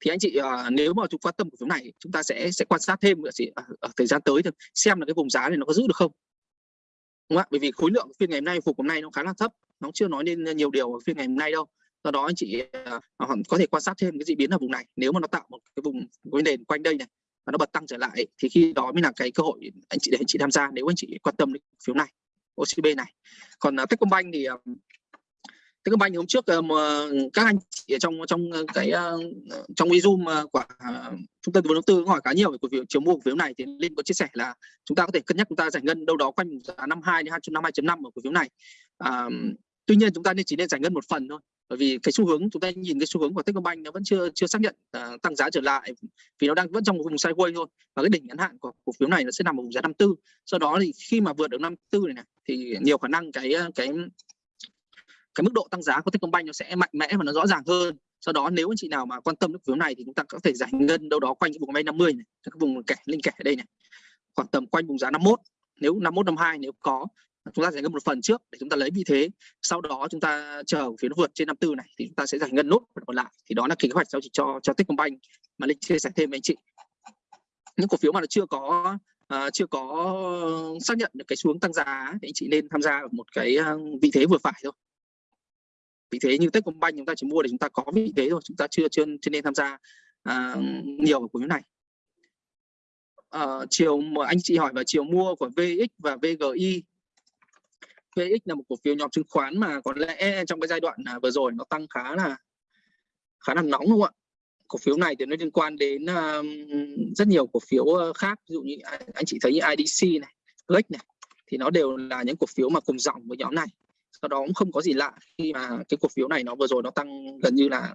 thì anh chị uh, nếu mà chúng quan tâm cổ phiếu này chúng ta sẽ sẽ quan sát thêm ở, ở, ở thời gian tới xem là cái vùng giá này nó có giữ được không. Đúng không ạ? Bởi vì khối lượng phiên ngày hôm nay phục hôm nay nó khá là thấp nó chưa nói nên nhiều điều ở phiên ngày hôm nay đâu. Do đó anh chị uh, có thể quan sát thêm cái diễn biến ở vùng này. Nếu mà nó tạo một cái vùng cái nền quanh đây này và nó bật tăng trở lại thì khi đó mới là cái cơ hội anh chị để anh chị tham gia nếu anh chị quan tâm đến phiếu này OCB này. Còn uh, Techcombank thì uh, Techcombank hôm trước ờ, mà các anh chị trong trong ờ, cái ờ, trong video Zoom của trung tâm tư vấn đầu tư hỏi khá nhiều về cổ phiếu chiều mua cổ phiếu này thì linh có chia sẻ là chúng ta có thể cân nhắc chúng ta giải ngân đâu đó quanh giá 52 đến 252.5 ở cổ phiếu này. À, tuy nhiên chúng ta nên chỉ nên giải ngân một phần thôi bởi vì cái xu hướng chúng ta nhìn cái xu hướng của Techcombank nó vẫn chưa chưa xác nhận uh, tăng giá trở lại vì nó đang vẫn trong một vùng sideways thôi và cái đỉnh ngắn hạn của cổ phiếu này nó sẽ nằm ở vùng giá 54 sau đó thì khi mà vượt được 54 này, này thì nhiều khả năng cái cái cái mức độ tăng giá của Techcombank nó sẽ mạnh mẽ và nó rõ ràng hơn. Sau đó nếu anh chị nào mà quan tâm đến cổ phiếu này thì chúng ta có thể giải ngân đâu đó quanh cái vùng bay 50 này các vùng kẻ linh kẻ ở đây này. Khoảng tầm quanh vùng giá 51 nếu 51 52 nếu có chúng ta giải ngân một phần trước để chúng ta lấy vị thế. Sau đó chúng ta chờ phiếu nó vượt trên 54 này thì chúng ta sẽ giải ngân nốt còn lại. Thì đó là kế hoạch giao dịch cho cho Techcombank mà linh chia sẻ thêm với anh chị. Những cổ phiếu mà nó chưa có uh, chưa có xác nhận được cái xuống tăng giá thì anh chị nên tham gia ở một cái à, vị thế vừa phải thôi vị thế như Techcombank chúng ta chỉ mua để chúng ta có vị thế thôi chúng ta chưa chưa, chưa nên tham gia uh, nhiều ở cổ phiếu này. Uh, chiều mà anh chị hỏi vào chiều mua của VX và VGI VX là một cổ phiếu nhóm chứng khoán mà có lẽ trong cái giai đoạn à, vừa rồi nó tăng khá là khá là nóng đúng không ạ? Cổ phiếu này thì nó liên quan đến uh, rất nhiều cổ phiếu khác. Ví dụ như anh chị thấy như IDC này, Lex này thì nó đều là những cổ phiếu mà cùng dòng với nhóm này do đó cũng không có gì lạ khi mà cái cổ phiếu này nó vừa rồi nó tăng gần như là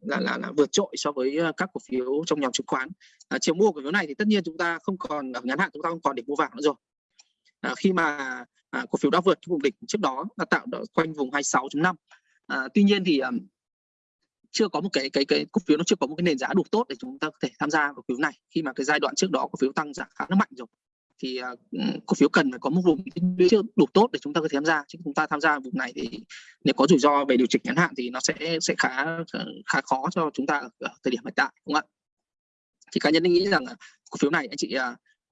là là, là vượt trội so với ờ, các cổ phiếu trong nhóm chứng khoán. À, chiều mua cổ phiếu này thì tất nhiên chúng ta không còn ở ngắn hạn chúng ta không còn để mua vàng nữa rồi. À, khi mà à, cổ phiếu đã vượt cái vùng đỉnh trước đó đã tạo được quanh vùng 26.5 à, tuy nhiên thì um, chưa có một cái cái cái cổ phiếu nó chưa có một cái nền giá đủ tốt để chúng ta có thể tham gia vào cổ phiếu này khi mà cái giai đoạn trước đó cổ phiếu tăng giá khá là mạnh rồi thì à, cổ phiếu cần phải có một vùng chưa đủ tốt để chúng ta có thể tham gia. Chứ chúng ta tham gia vùng này thì nếu có rủi ro về điều chỉnh ngắn hạn thì nó sẽ sẽ khá khá khó cho chúng ta ở, thời điểm hiện tại đúng không ạ? Thì cá nhân nghĩ rằng cổ phiếu này anh chị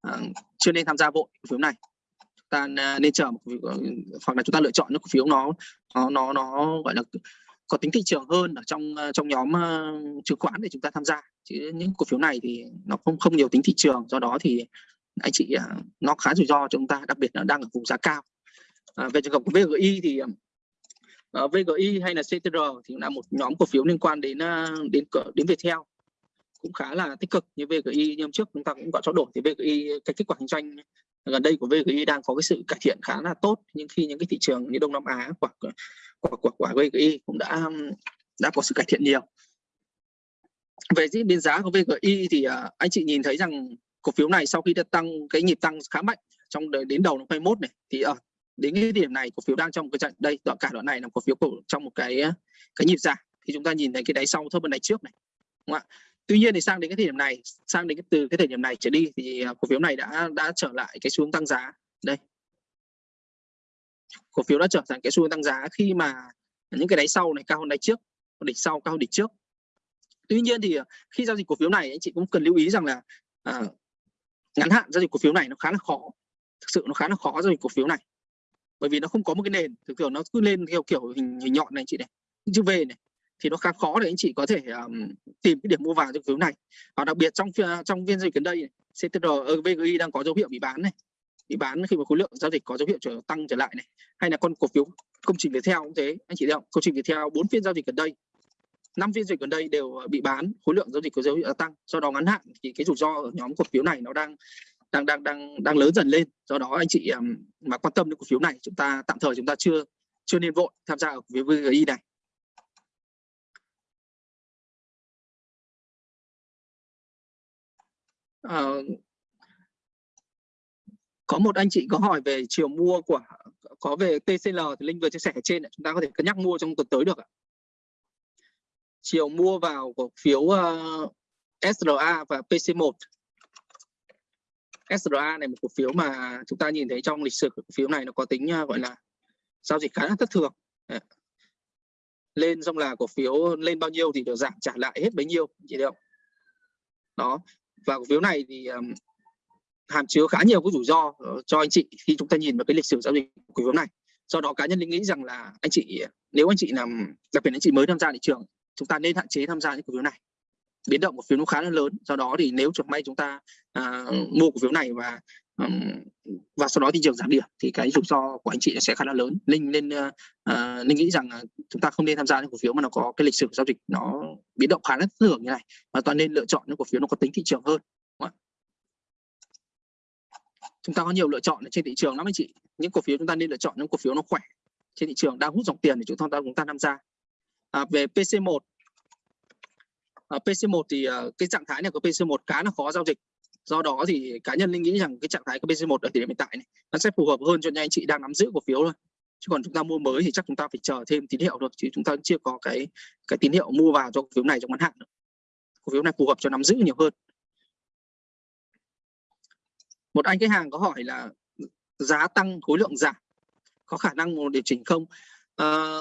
uh, chưa nên tham gia vội cổ phiếu này. Chúng ta nên chờ một hoặc là chúng ta lựa chọn những cổ phiếu nó nó nó nó gọi là có tính thị trường hơn ở trong trong nhóm uh, chứng khoán để chúng ta tham gia. Chứ những cổ phiếu này thì nó không không nhiều tính thị trường. Do đó thì anh chị à, nó khá rủi ro cho chúng ta đặc biệt là đang ở vùng giá cao. À, về trường hợp của VGI thì uh, VGI hay là CTR thì là một nhóm cổ phiếu liên quan đến uh, đến đến Viettel. Cũng khá là tích cực như VGI như hôm trước chúng ta cũng có trao đổi thì VGI cái kết quả kinh doanh gần đây của VGI đang có cái sự cải thiện khá là tốt. Nhưng khi những cái thị trường như Đông Nam Á của của của, của VGI cũng đã đã có sự cải thiện nhiều. Về diễn biến giá của VGI thì uh, anh chị nhìn thấy rằng cổ phiếu này sau khi đã tăng cái nhịp tăng khá mạnh trong đến đầu năm 21 này thì ở đến cái điểm này cổ phiếu đang trong cái trận đây đoạn cả đoạn này là cổ phiếu cổ, trong một cái ờ, cái nhịp giảm. Thì chúng ta nhìn thấy cái đáy sau thấp hơn đáy trước này đúng không ạ? Tuy nhiên thì sang đến cái thời điểm này sang đến cái từ cái thời điểm này trở đi thì ờ, cổ phiếu này đã đã trở lại cái xu hướng tăng giá. Đây. Cổ phiếu đã trở thành cái xu hướng tăng giá khi mà những cái đáy sau này cao hơn đáy trước đỉnh sau cao hơn đỉnh trước. Tuy nhiên thì khi giao dịch cổ phiếu này anh chị cũng cần lưu ý rằng là à, ngắn hạn giao dịch cổ phiếu này nó khá là khó. Thực sự nó khá là khó giao dịch cổ phiếu này. Bởi vì nó không có một cái nền thực kiểu nó cứ lên theo kiểu hình, hình nhọn này anh chị này chữ V này thì nó khá khó để anh chị có thể um, tìm cái điểm mua vào cho phiếu này. Và đặc biệt trong trong phiên giao dịch gần đây CTR ờ, VGI đang có dấu hiệu bị bán này. Bị bán khi mà khối lượng giao dịch có dấu hiệu trở tăng trở lại này. Hay là con cổ phiếu công trình Viettel cũng thế anh chị thấy không? Công trình Viettel bốn phiên giao dịch gần đây năm phiên dịch gần đây đều ờ, bị bán khối lượng giao dịch có dấu hiệu tăng do đó ngắn hạn thì cái rủi ro ở nhóm cổ phiếu này nó đang đang đang đang đang lớn dần lên do đó anh chị mà quan tâm đến cổ phiếu này chúng ta tạm thời chúng ta chưa chưa nên vội tham gia ở cổ phiếu VGI này à, có một anh chị có hỏi về chiều mua của có về TCL thì Linh vừa chia sẻ ở trên chúng ta có thể cân nhắc mua trong tuần tới được ạ. Chiều mua vào cổ phiếu ờ, uh, SRA và PC1 SRA này một cổ phiếu mà chúng ta nhìn thấy trong lịch sử cổ phiếu này nó có tính uh, gọi là giao dịch khá là thất thường. Lên xong là cổ phiếu lên bao nhiêu thì được giảm trả lại hết bấy nhiêu chị được đó. Và cổ phiếu này thì um, hàm chứa khá nhiều cái rủi ro ờ, cho anh chị khi chúng ta nhìn vào cái lịch sử giao dịch của cổ phiếu này. Do đó cá nhân linh nghĩ rằng là anh chị nếu anh chị làm đặc biệt anh chị mới tham gia thị trường chúng ta nên hạn chế tham gia những cổ phiếu này. Biến động cổ phiếu nó khá là lớn do đó thì nếu chẳng may chúng ta uh, mua cổ phiếu này và um, và sau đó thị trường giảm điểm thì cái rủi ro của anh chị sẽ khá là lớn. Linh nên uh, linh nghĩ rằng chúng ta không nên tham gia những cổ phiếu mà nó có cái lịch sử giao dịch nó biến động khá là thường như này mà toàn nên lựa chọn những cổ phiếu nó có tính thị trường hơn chúng ta có nhiều lựa chọn trên thị trường lắm anh chị. Những cổ phiếu chúng ta nên lựa chọn những cổ phiếu nó khỏe trên thị trường đang hút dòng tiền để chúng ta chúng ta tham gia à, về PC1 à, PC1 thì à, cái trạng thái này của PC1 khá là khó giao dịch. Do đó thì cá nhân linh nghĩ rằng cái trạng thái của PC1 ở thời điểm hiện tại này nó sẽ phù hợp hơn cho những anh chị đang nắm giữ cổ phiếu thôi. Chứ còn chúng ta mua mới thì chắc chúng ta phải chờ thêm tín hiệu được chứ chúng ta chưa có cái cái tín hiệu mua vào cho cổ phiếu này trong ngắn hạn cổ phiếu này phù hợp cho nắm giữ nhiều hơn. Một anh khách hàng có hỏi là giá tăng khối lượng giảm có khả năng điều chỉnh không? À,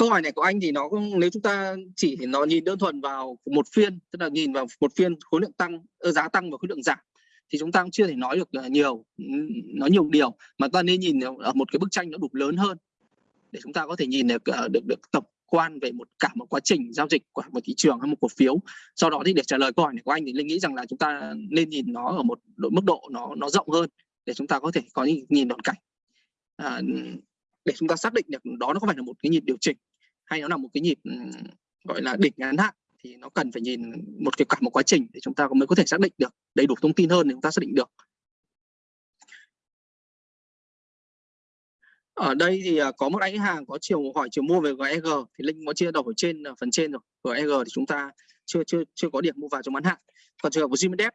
câu hỏi này của anh thì nó nếu chúng ta chỉ nó nhìn đơn thuần vào một phiên tức là nhìn vào một phiên khối lượng tăng ờ, giá tăng và khối lượng giảm thì chúng ta cũng chưa thể nói được ờ, nhiều nói nhiều điều. Mà ta nên nhìn ở một cái bức tranh nó đủ lớn hơn để chúng ta có thể nhìn được ờ, được được tổng quan về một cả một quá trình giao dịch của một thị trường hay một cổ phiếu. Sau đó thì để trả lời câu hỏi này của anh thì linh nghĩ rằng là chúng ta nên nhìn nó ở một mức độ nó nó rộng hơn để chúng ta có thể có nhìn toàn cảnh. À, để chúng ta xác định được đó nó có phải là một cái nhịp điều chỉnh hay nó là một cái nhịp gọi là đỉnh ngắn hạn thì nó cần phải nhìn một cái cả một quá trình để chúng ta mới có thể xác định được. Đầy đủ thông tin hơn để chúng ta xác định được. Ở đây thì à, có một anh hàng có chiều hỏi chiều mua về GEG thì linh có chia đầu ở trên ở phần trên rồi. GEG thì chúng ta chưa chưa chưa có điểm mua vào trong ngắn hạn. Còn trường hợp của Zimendev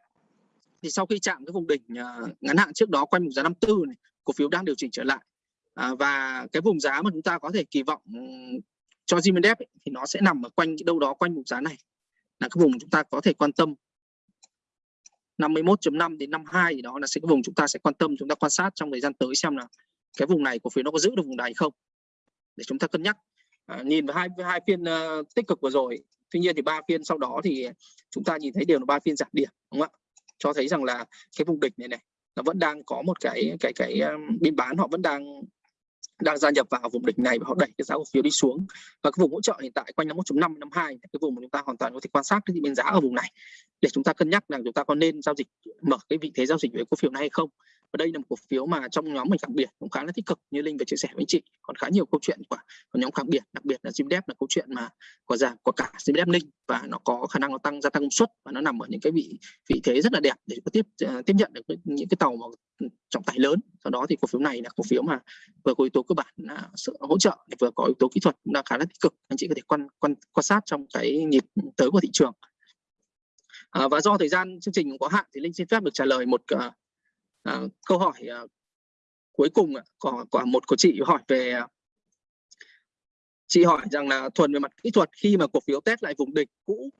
thì sau khi chạm cái vùng đỉnh à, ngắn hạn trước đó quanh vùng giá 54 này cổ phiếu đang điều chỉnh trở lại. À, và cái vùng giá mà chúng ta có thể kỳ vọng cho Zimendev thì nó sẽ nằm ở quanh đâu đó quanh vùng giá này. Là cái vùng chúng ta có thể quan tâm. 51.5 đến 52 thì đó là sẽ cái vùng chúng ta sẽ quan tâm chúng ta quan sát trong thời gian tới xem là cái vùng này cổ phiếu nó có giữ được vùng này không. Để chúng ta cân nhắc. À, nhìn vào hai hai phiên uh, tích cực vừa rồi tuy nhiên thì ba phiên sau đó thì chúng ta nhìn thấy đều là ba phiên giảm điểm đúng không ạ? Cho thấy rằng là cái vùng địch này này nó vẫn đang có một cái cái cái um, biên bán họ vẫn đang đang gia nhập vào vùng đỉnh này và họ đẩy cái giá cổ phiếu đi xuống. Và cái vùng hỗ trợ hiện tại quanh 51.5 52 cái vùng mà chúng ta hoàn toàn có thể quan sát cái biên giá ở vùng này. Để chúng ta cân nhắc rằng chúng ta có nên giao dịch, mở cái vị thế giao dịch với cổ phiếu này hay không và đây là một cổ phiếu mà trong nhóm mình đặc biệt cũng khá là tích cực như linh vừa chia sẻ với anh chị. Còn khá nhiều câu chuyện của, của nhóm khác biệt đặc biệt là Zimdep là câu chuyện mà có giảm của cả Zimdep linh. Và nó có khả năng nó tăng gia tăng công suất và nó nằm ở những cái vị vị thế rất là đẹp để có tiếp ờ, tiếp nhận được những cái tàu mà trọng tải lớn. Sau đó thì cổ phiếu này là cổ phiếu mà vừa có yếu tố cơ bản là sự hỗ trợ vừa có yếu tố kỹ thuật cũng đang khá là tích cực. Anh chị có thể quan quan quan sát trong cái nhịp tới của thị trường. À, và do thời gian chương trình cũng có hạn thì linh xin phép được trả lời một uh, à, câu hỏi à, cuối cùng có, có một của chị hỏi về ờ, chị hỏi rằng là thuần về mặt kỹ thuật khi mà cổ phiếu test lại vùng đỉnh cũ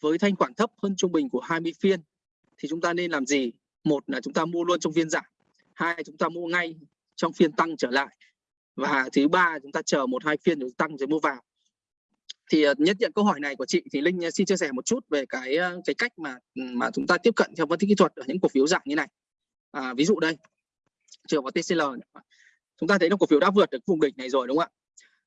với thanh khoản thấp hơn trung bình của 20 phiên thì chúng ta nên làm gì? Một là chúng ta mua luôn trong phiên giảm hai chúng ta mua ngay trong phiên tăng trở lại và thứ ba chúng ta chờ một hai phiên rồi tăng rồi mua vào. Thì nhất nhận câu hỏi này của chị thì linh xin chia sẻ một chút về cái cái cách mà mà chúng ta tiếp cận theo phân tích kỹ thuật ở những cổ phiếu dạng như này à, ví dụ đây trường vào TCL chúng ta thấy là cổ phiếu đã vượt được vùng đỉnh này rồi đúng không ạ?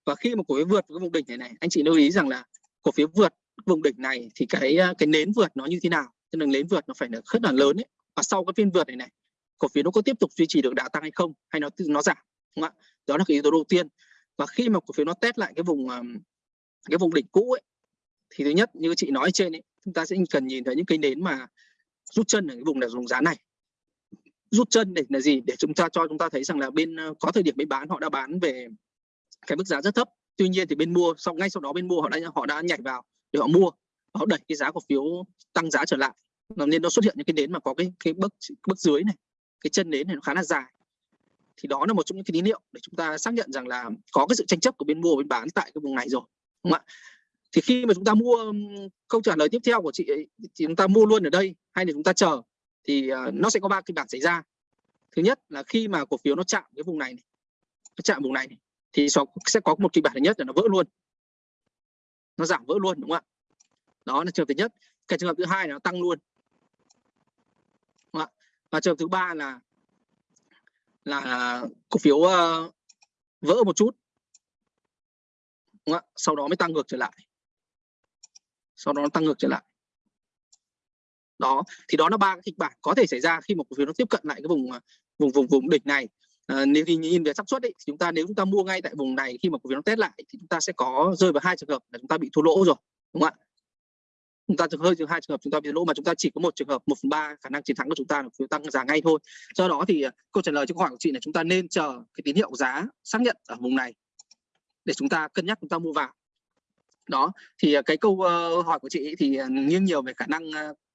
Và khi mà cổ phiếu vượt cái vùng đỉnh này này anh chị lưu ý rằng là cổ phiếu vượt vùng đỉnh này thì cái à, cái nến vượt nó như thế nào? Tức là nến vượt nó phải là rất là lớn ấy. Và sau cái phiên vượt này này cổ phiếu nó có tiếp tục duy trì được đà tăng hay không? Hay nó nó giảm đúng không ạ? Đó là cái yếu tố đầu tiên. Và khi mà cổ phiếu nó test lại cái vùng à, cái vùng đỉnh cũ ấy thì thứ nhất như chị nói trên ấy chúng ta sẽ cần nhìn thấy những cây nến mà rút chân ở cái vùng là vùng giá này rút chân để là gì? Để chúng ta cho chúng ta thấy rằng là bên ờ, có thời điểm bên bán họ đã bán về cái mức giá rất thấp. Tuy nhiên thì bên mua sau ngay sau đó bên mua họ đã họ đã nhảy vào để họ mua. Họ đẩy cái giá cổ phiếu tăng giá trở lại. Nên nó xuất hiện những cái nến mà có cái cái bước bước dưới này cái chân nến này nó khá là dài. Thì đó là một trong những cái tín hiệu để chúng ta xác nhận rằng là có cái sự tranh chấp của bên mua và bên bán tại cái vùng này rồi đúng không ạ? Thì khi mà chúng ta mua câu trả lời tiếp theo của chị ấy, thì chúng ta mua luôn ở đây hay là chúng ta chờ? Thì uh, nó sẽ có ba kịch bản xảy ra. Thứ nhất là khi mà cổ phiếu nó chạm cái vùng này, này nó chạm vùng này, này thì sẽ có một kịch bản thứ nhất là nó vỡ luôn. Nó giảm vỡ luôn đúng không ạ? Đó là trường hợp thứ nhất. Cái trường hợp thứ hai là nó tăng luôn. Đúng không ạ? Và trường hợp thứ ba là là cổ phiếu uh, vỡ một chút. Đúng không? ạ? Sau đó mới tăng ngược trở lại. Sau đó nó tăng ngược trở lại đó thì đó là ba kịch bản có thể xảy ra khi một cổ phiếu nó tiếp cận lại cái vùng à, vùng vùng vùng đỉnh này. À, nếu thì nhìn về xác suất thì chúng ta nếu chúng ta mua ngay tại vùng này khi mà cổ phiếu nó test lại thì chúng ta sẽ có rơi vào hai trường hợp là chúng ta bị thua lỗ rồi đúng không ạ? Chúng ta hơi hai trường hợp chúng ta bị lỗ mà chúng ta chỉ có một trường hợp một phần ba khả năng chiến thắng của chúng ta là phiếu tăng giá ngay thôi. Do đó thì à, câu trả lời cho câu hỏi của chị là chúng ta nên chờ cái tín hiệu giá xác nhận ở vùng này để chúng ta cân nhắc chúng ta mua vào. Đó thì à, cái câu ờ, hỏi của chị thì nghiêng nhiều về khả năng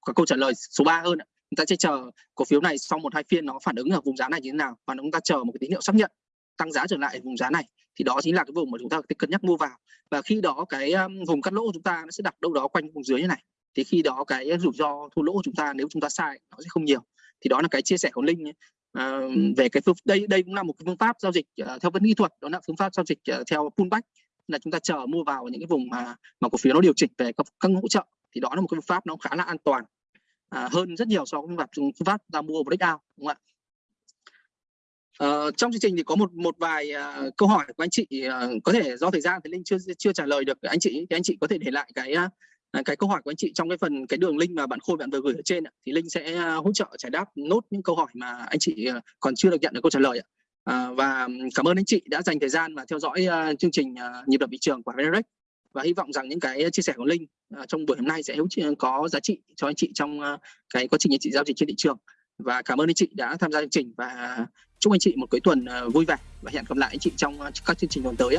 có câu trả lời số 3 hơn chúng ta sẽ chờ cổ phiếu này sau một hai phiên nó phản ứng ở vùng giá này như thế nào và chúng ta chờ một cái tín hiệu xác nhận tăng giá trở lại vùng giá này. Thì đó chính là cái vùng mà chúng ta cân nhắc mua vào. Và khi đó cái um, vùng cắt lỗ của chúng ta nó sẽ đặt đâu đó quanh vùng dưới như này. Thì khi đó cái rủi ro thua lỗ của chúng ta nếu chúng ta sai nó sẽ không nhiều. Thì đó là cái chia sẻ của linh à, về cái phương đây đây cũng là một cái phương pháp giao dịch uh, theo vấn kỹ thuật. Đó là phương pháp giao dịch uh, theo pullback là chúng ta chờ mua vào những cái vùng mà mà cổ phiếu nó điều chỉnh về các, các hỗ trợ thì đó là một cái phương pháp nó khá là an toàn à, hơn rất nhiều so với phương pháp phương pháp ta mua breakout đúng không ạ? Uh, trong chương trình thì có một một vài uh, câu hỏi của anh chị uh, có thể do thời gian thì linh chưa chưa trả lời được. Anh chị thì anh chị có thể để lại cái uh, cái câu hỏi của anh chị trong cái phần cái đường link mà bạn khôi bạn vừa gửi ở trên thì linh sẽ uh, hỗ trợ giải đáp nốt những câu hỏi mà anh chị uh, còn chưa được nhận được câu trả lời uh. Uh, và ừ, cảm ơn anh chị đã dành thời gian và theo dõi uh, chương trình uh, nhịp đập thị trường của VNREX và hy vọng rằng những cái chia sẻ của linh uh, trong buổi hôm nay sẽ có giá trị cho anh chị trong uh, cái quá trình anh chị giao dịch trên thị trường và cảm ơn anh chị đã tham gia chương trình và chúc anh chị một cuối tuần à, vui vẻ và hẹn gặp lại anh chị trong các chương trình tuần tới.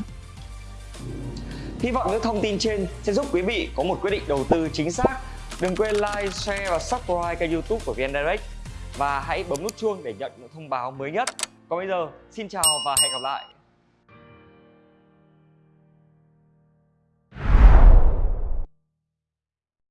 Hy vọng những thông tin trên sẽ giúp quý vị có một quyết định đầu tư chính xác. Đừng quên like, share và subscribe kênh youtube của VN Direct và hãy bấm nút chuông để nhận những thông báo mới nhất. Còn bây giờ, xin chào và hẹn gặp lại.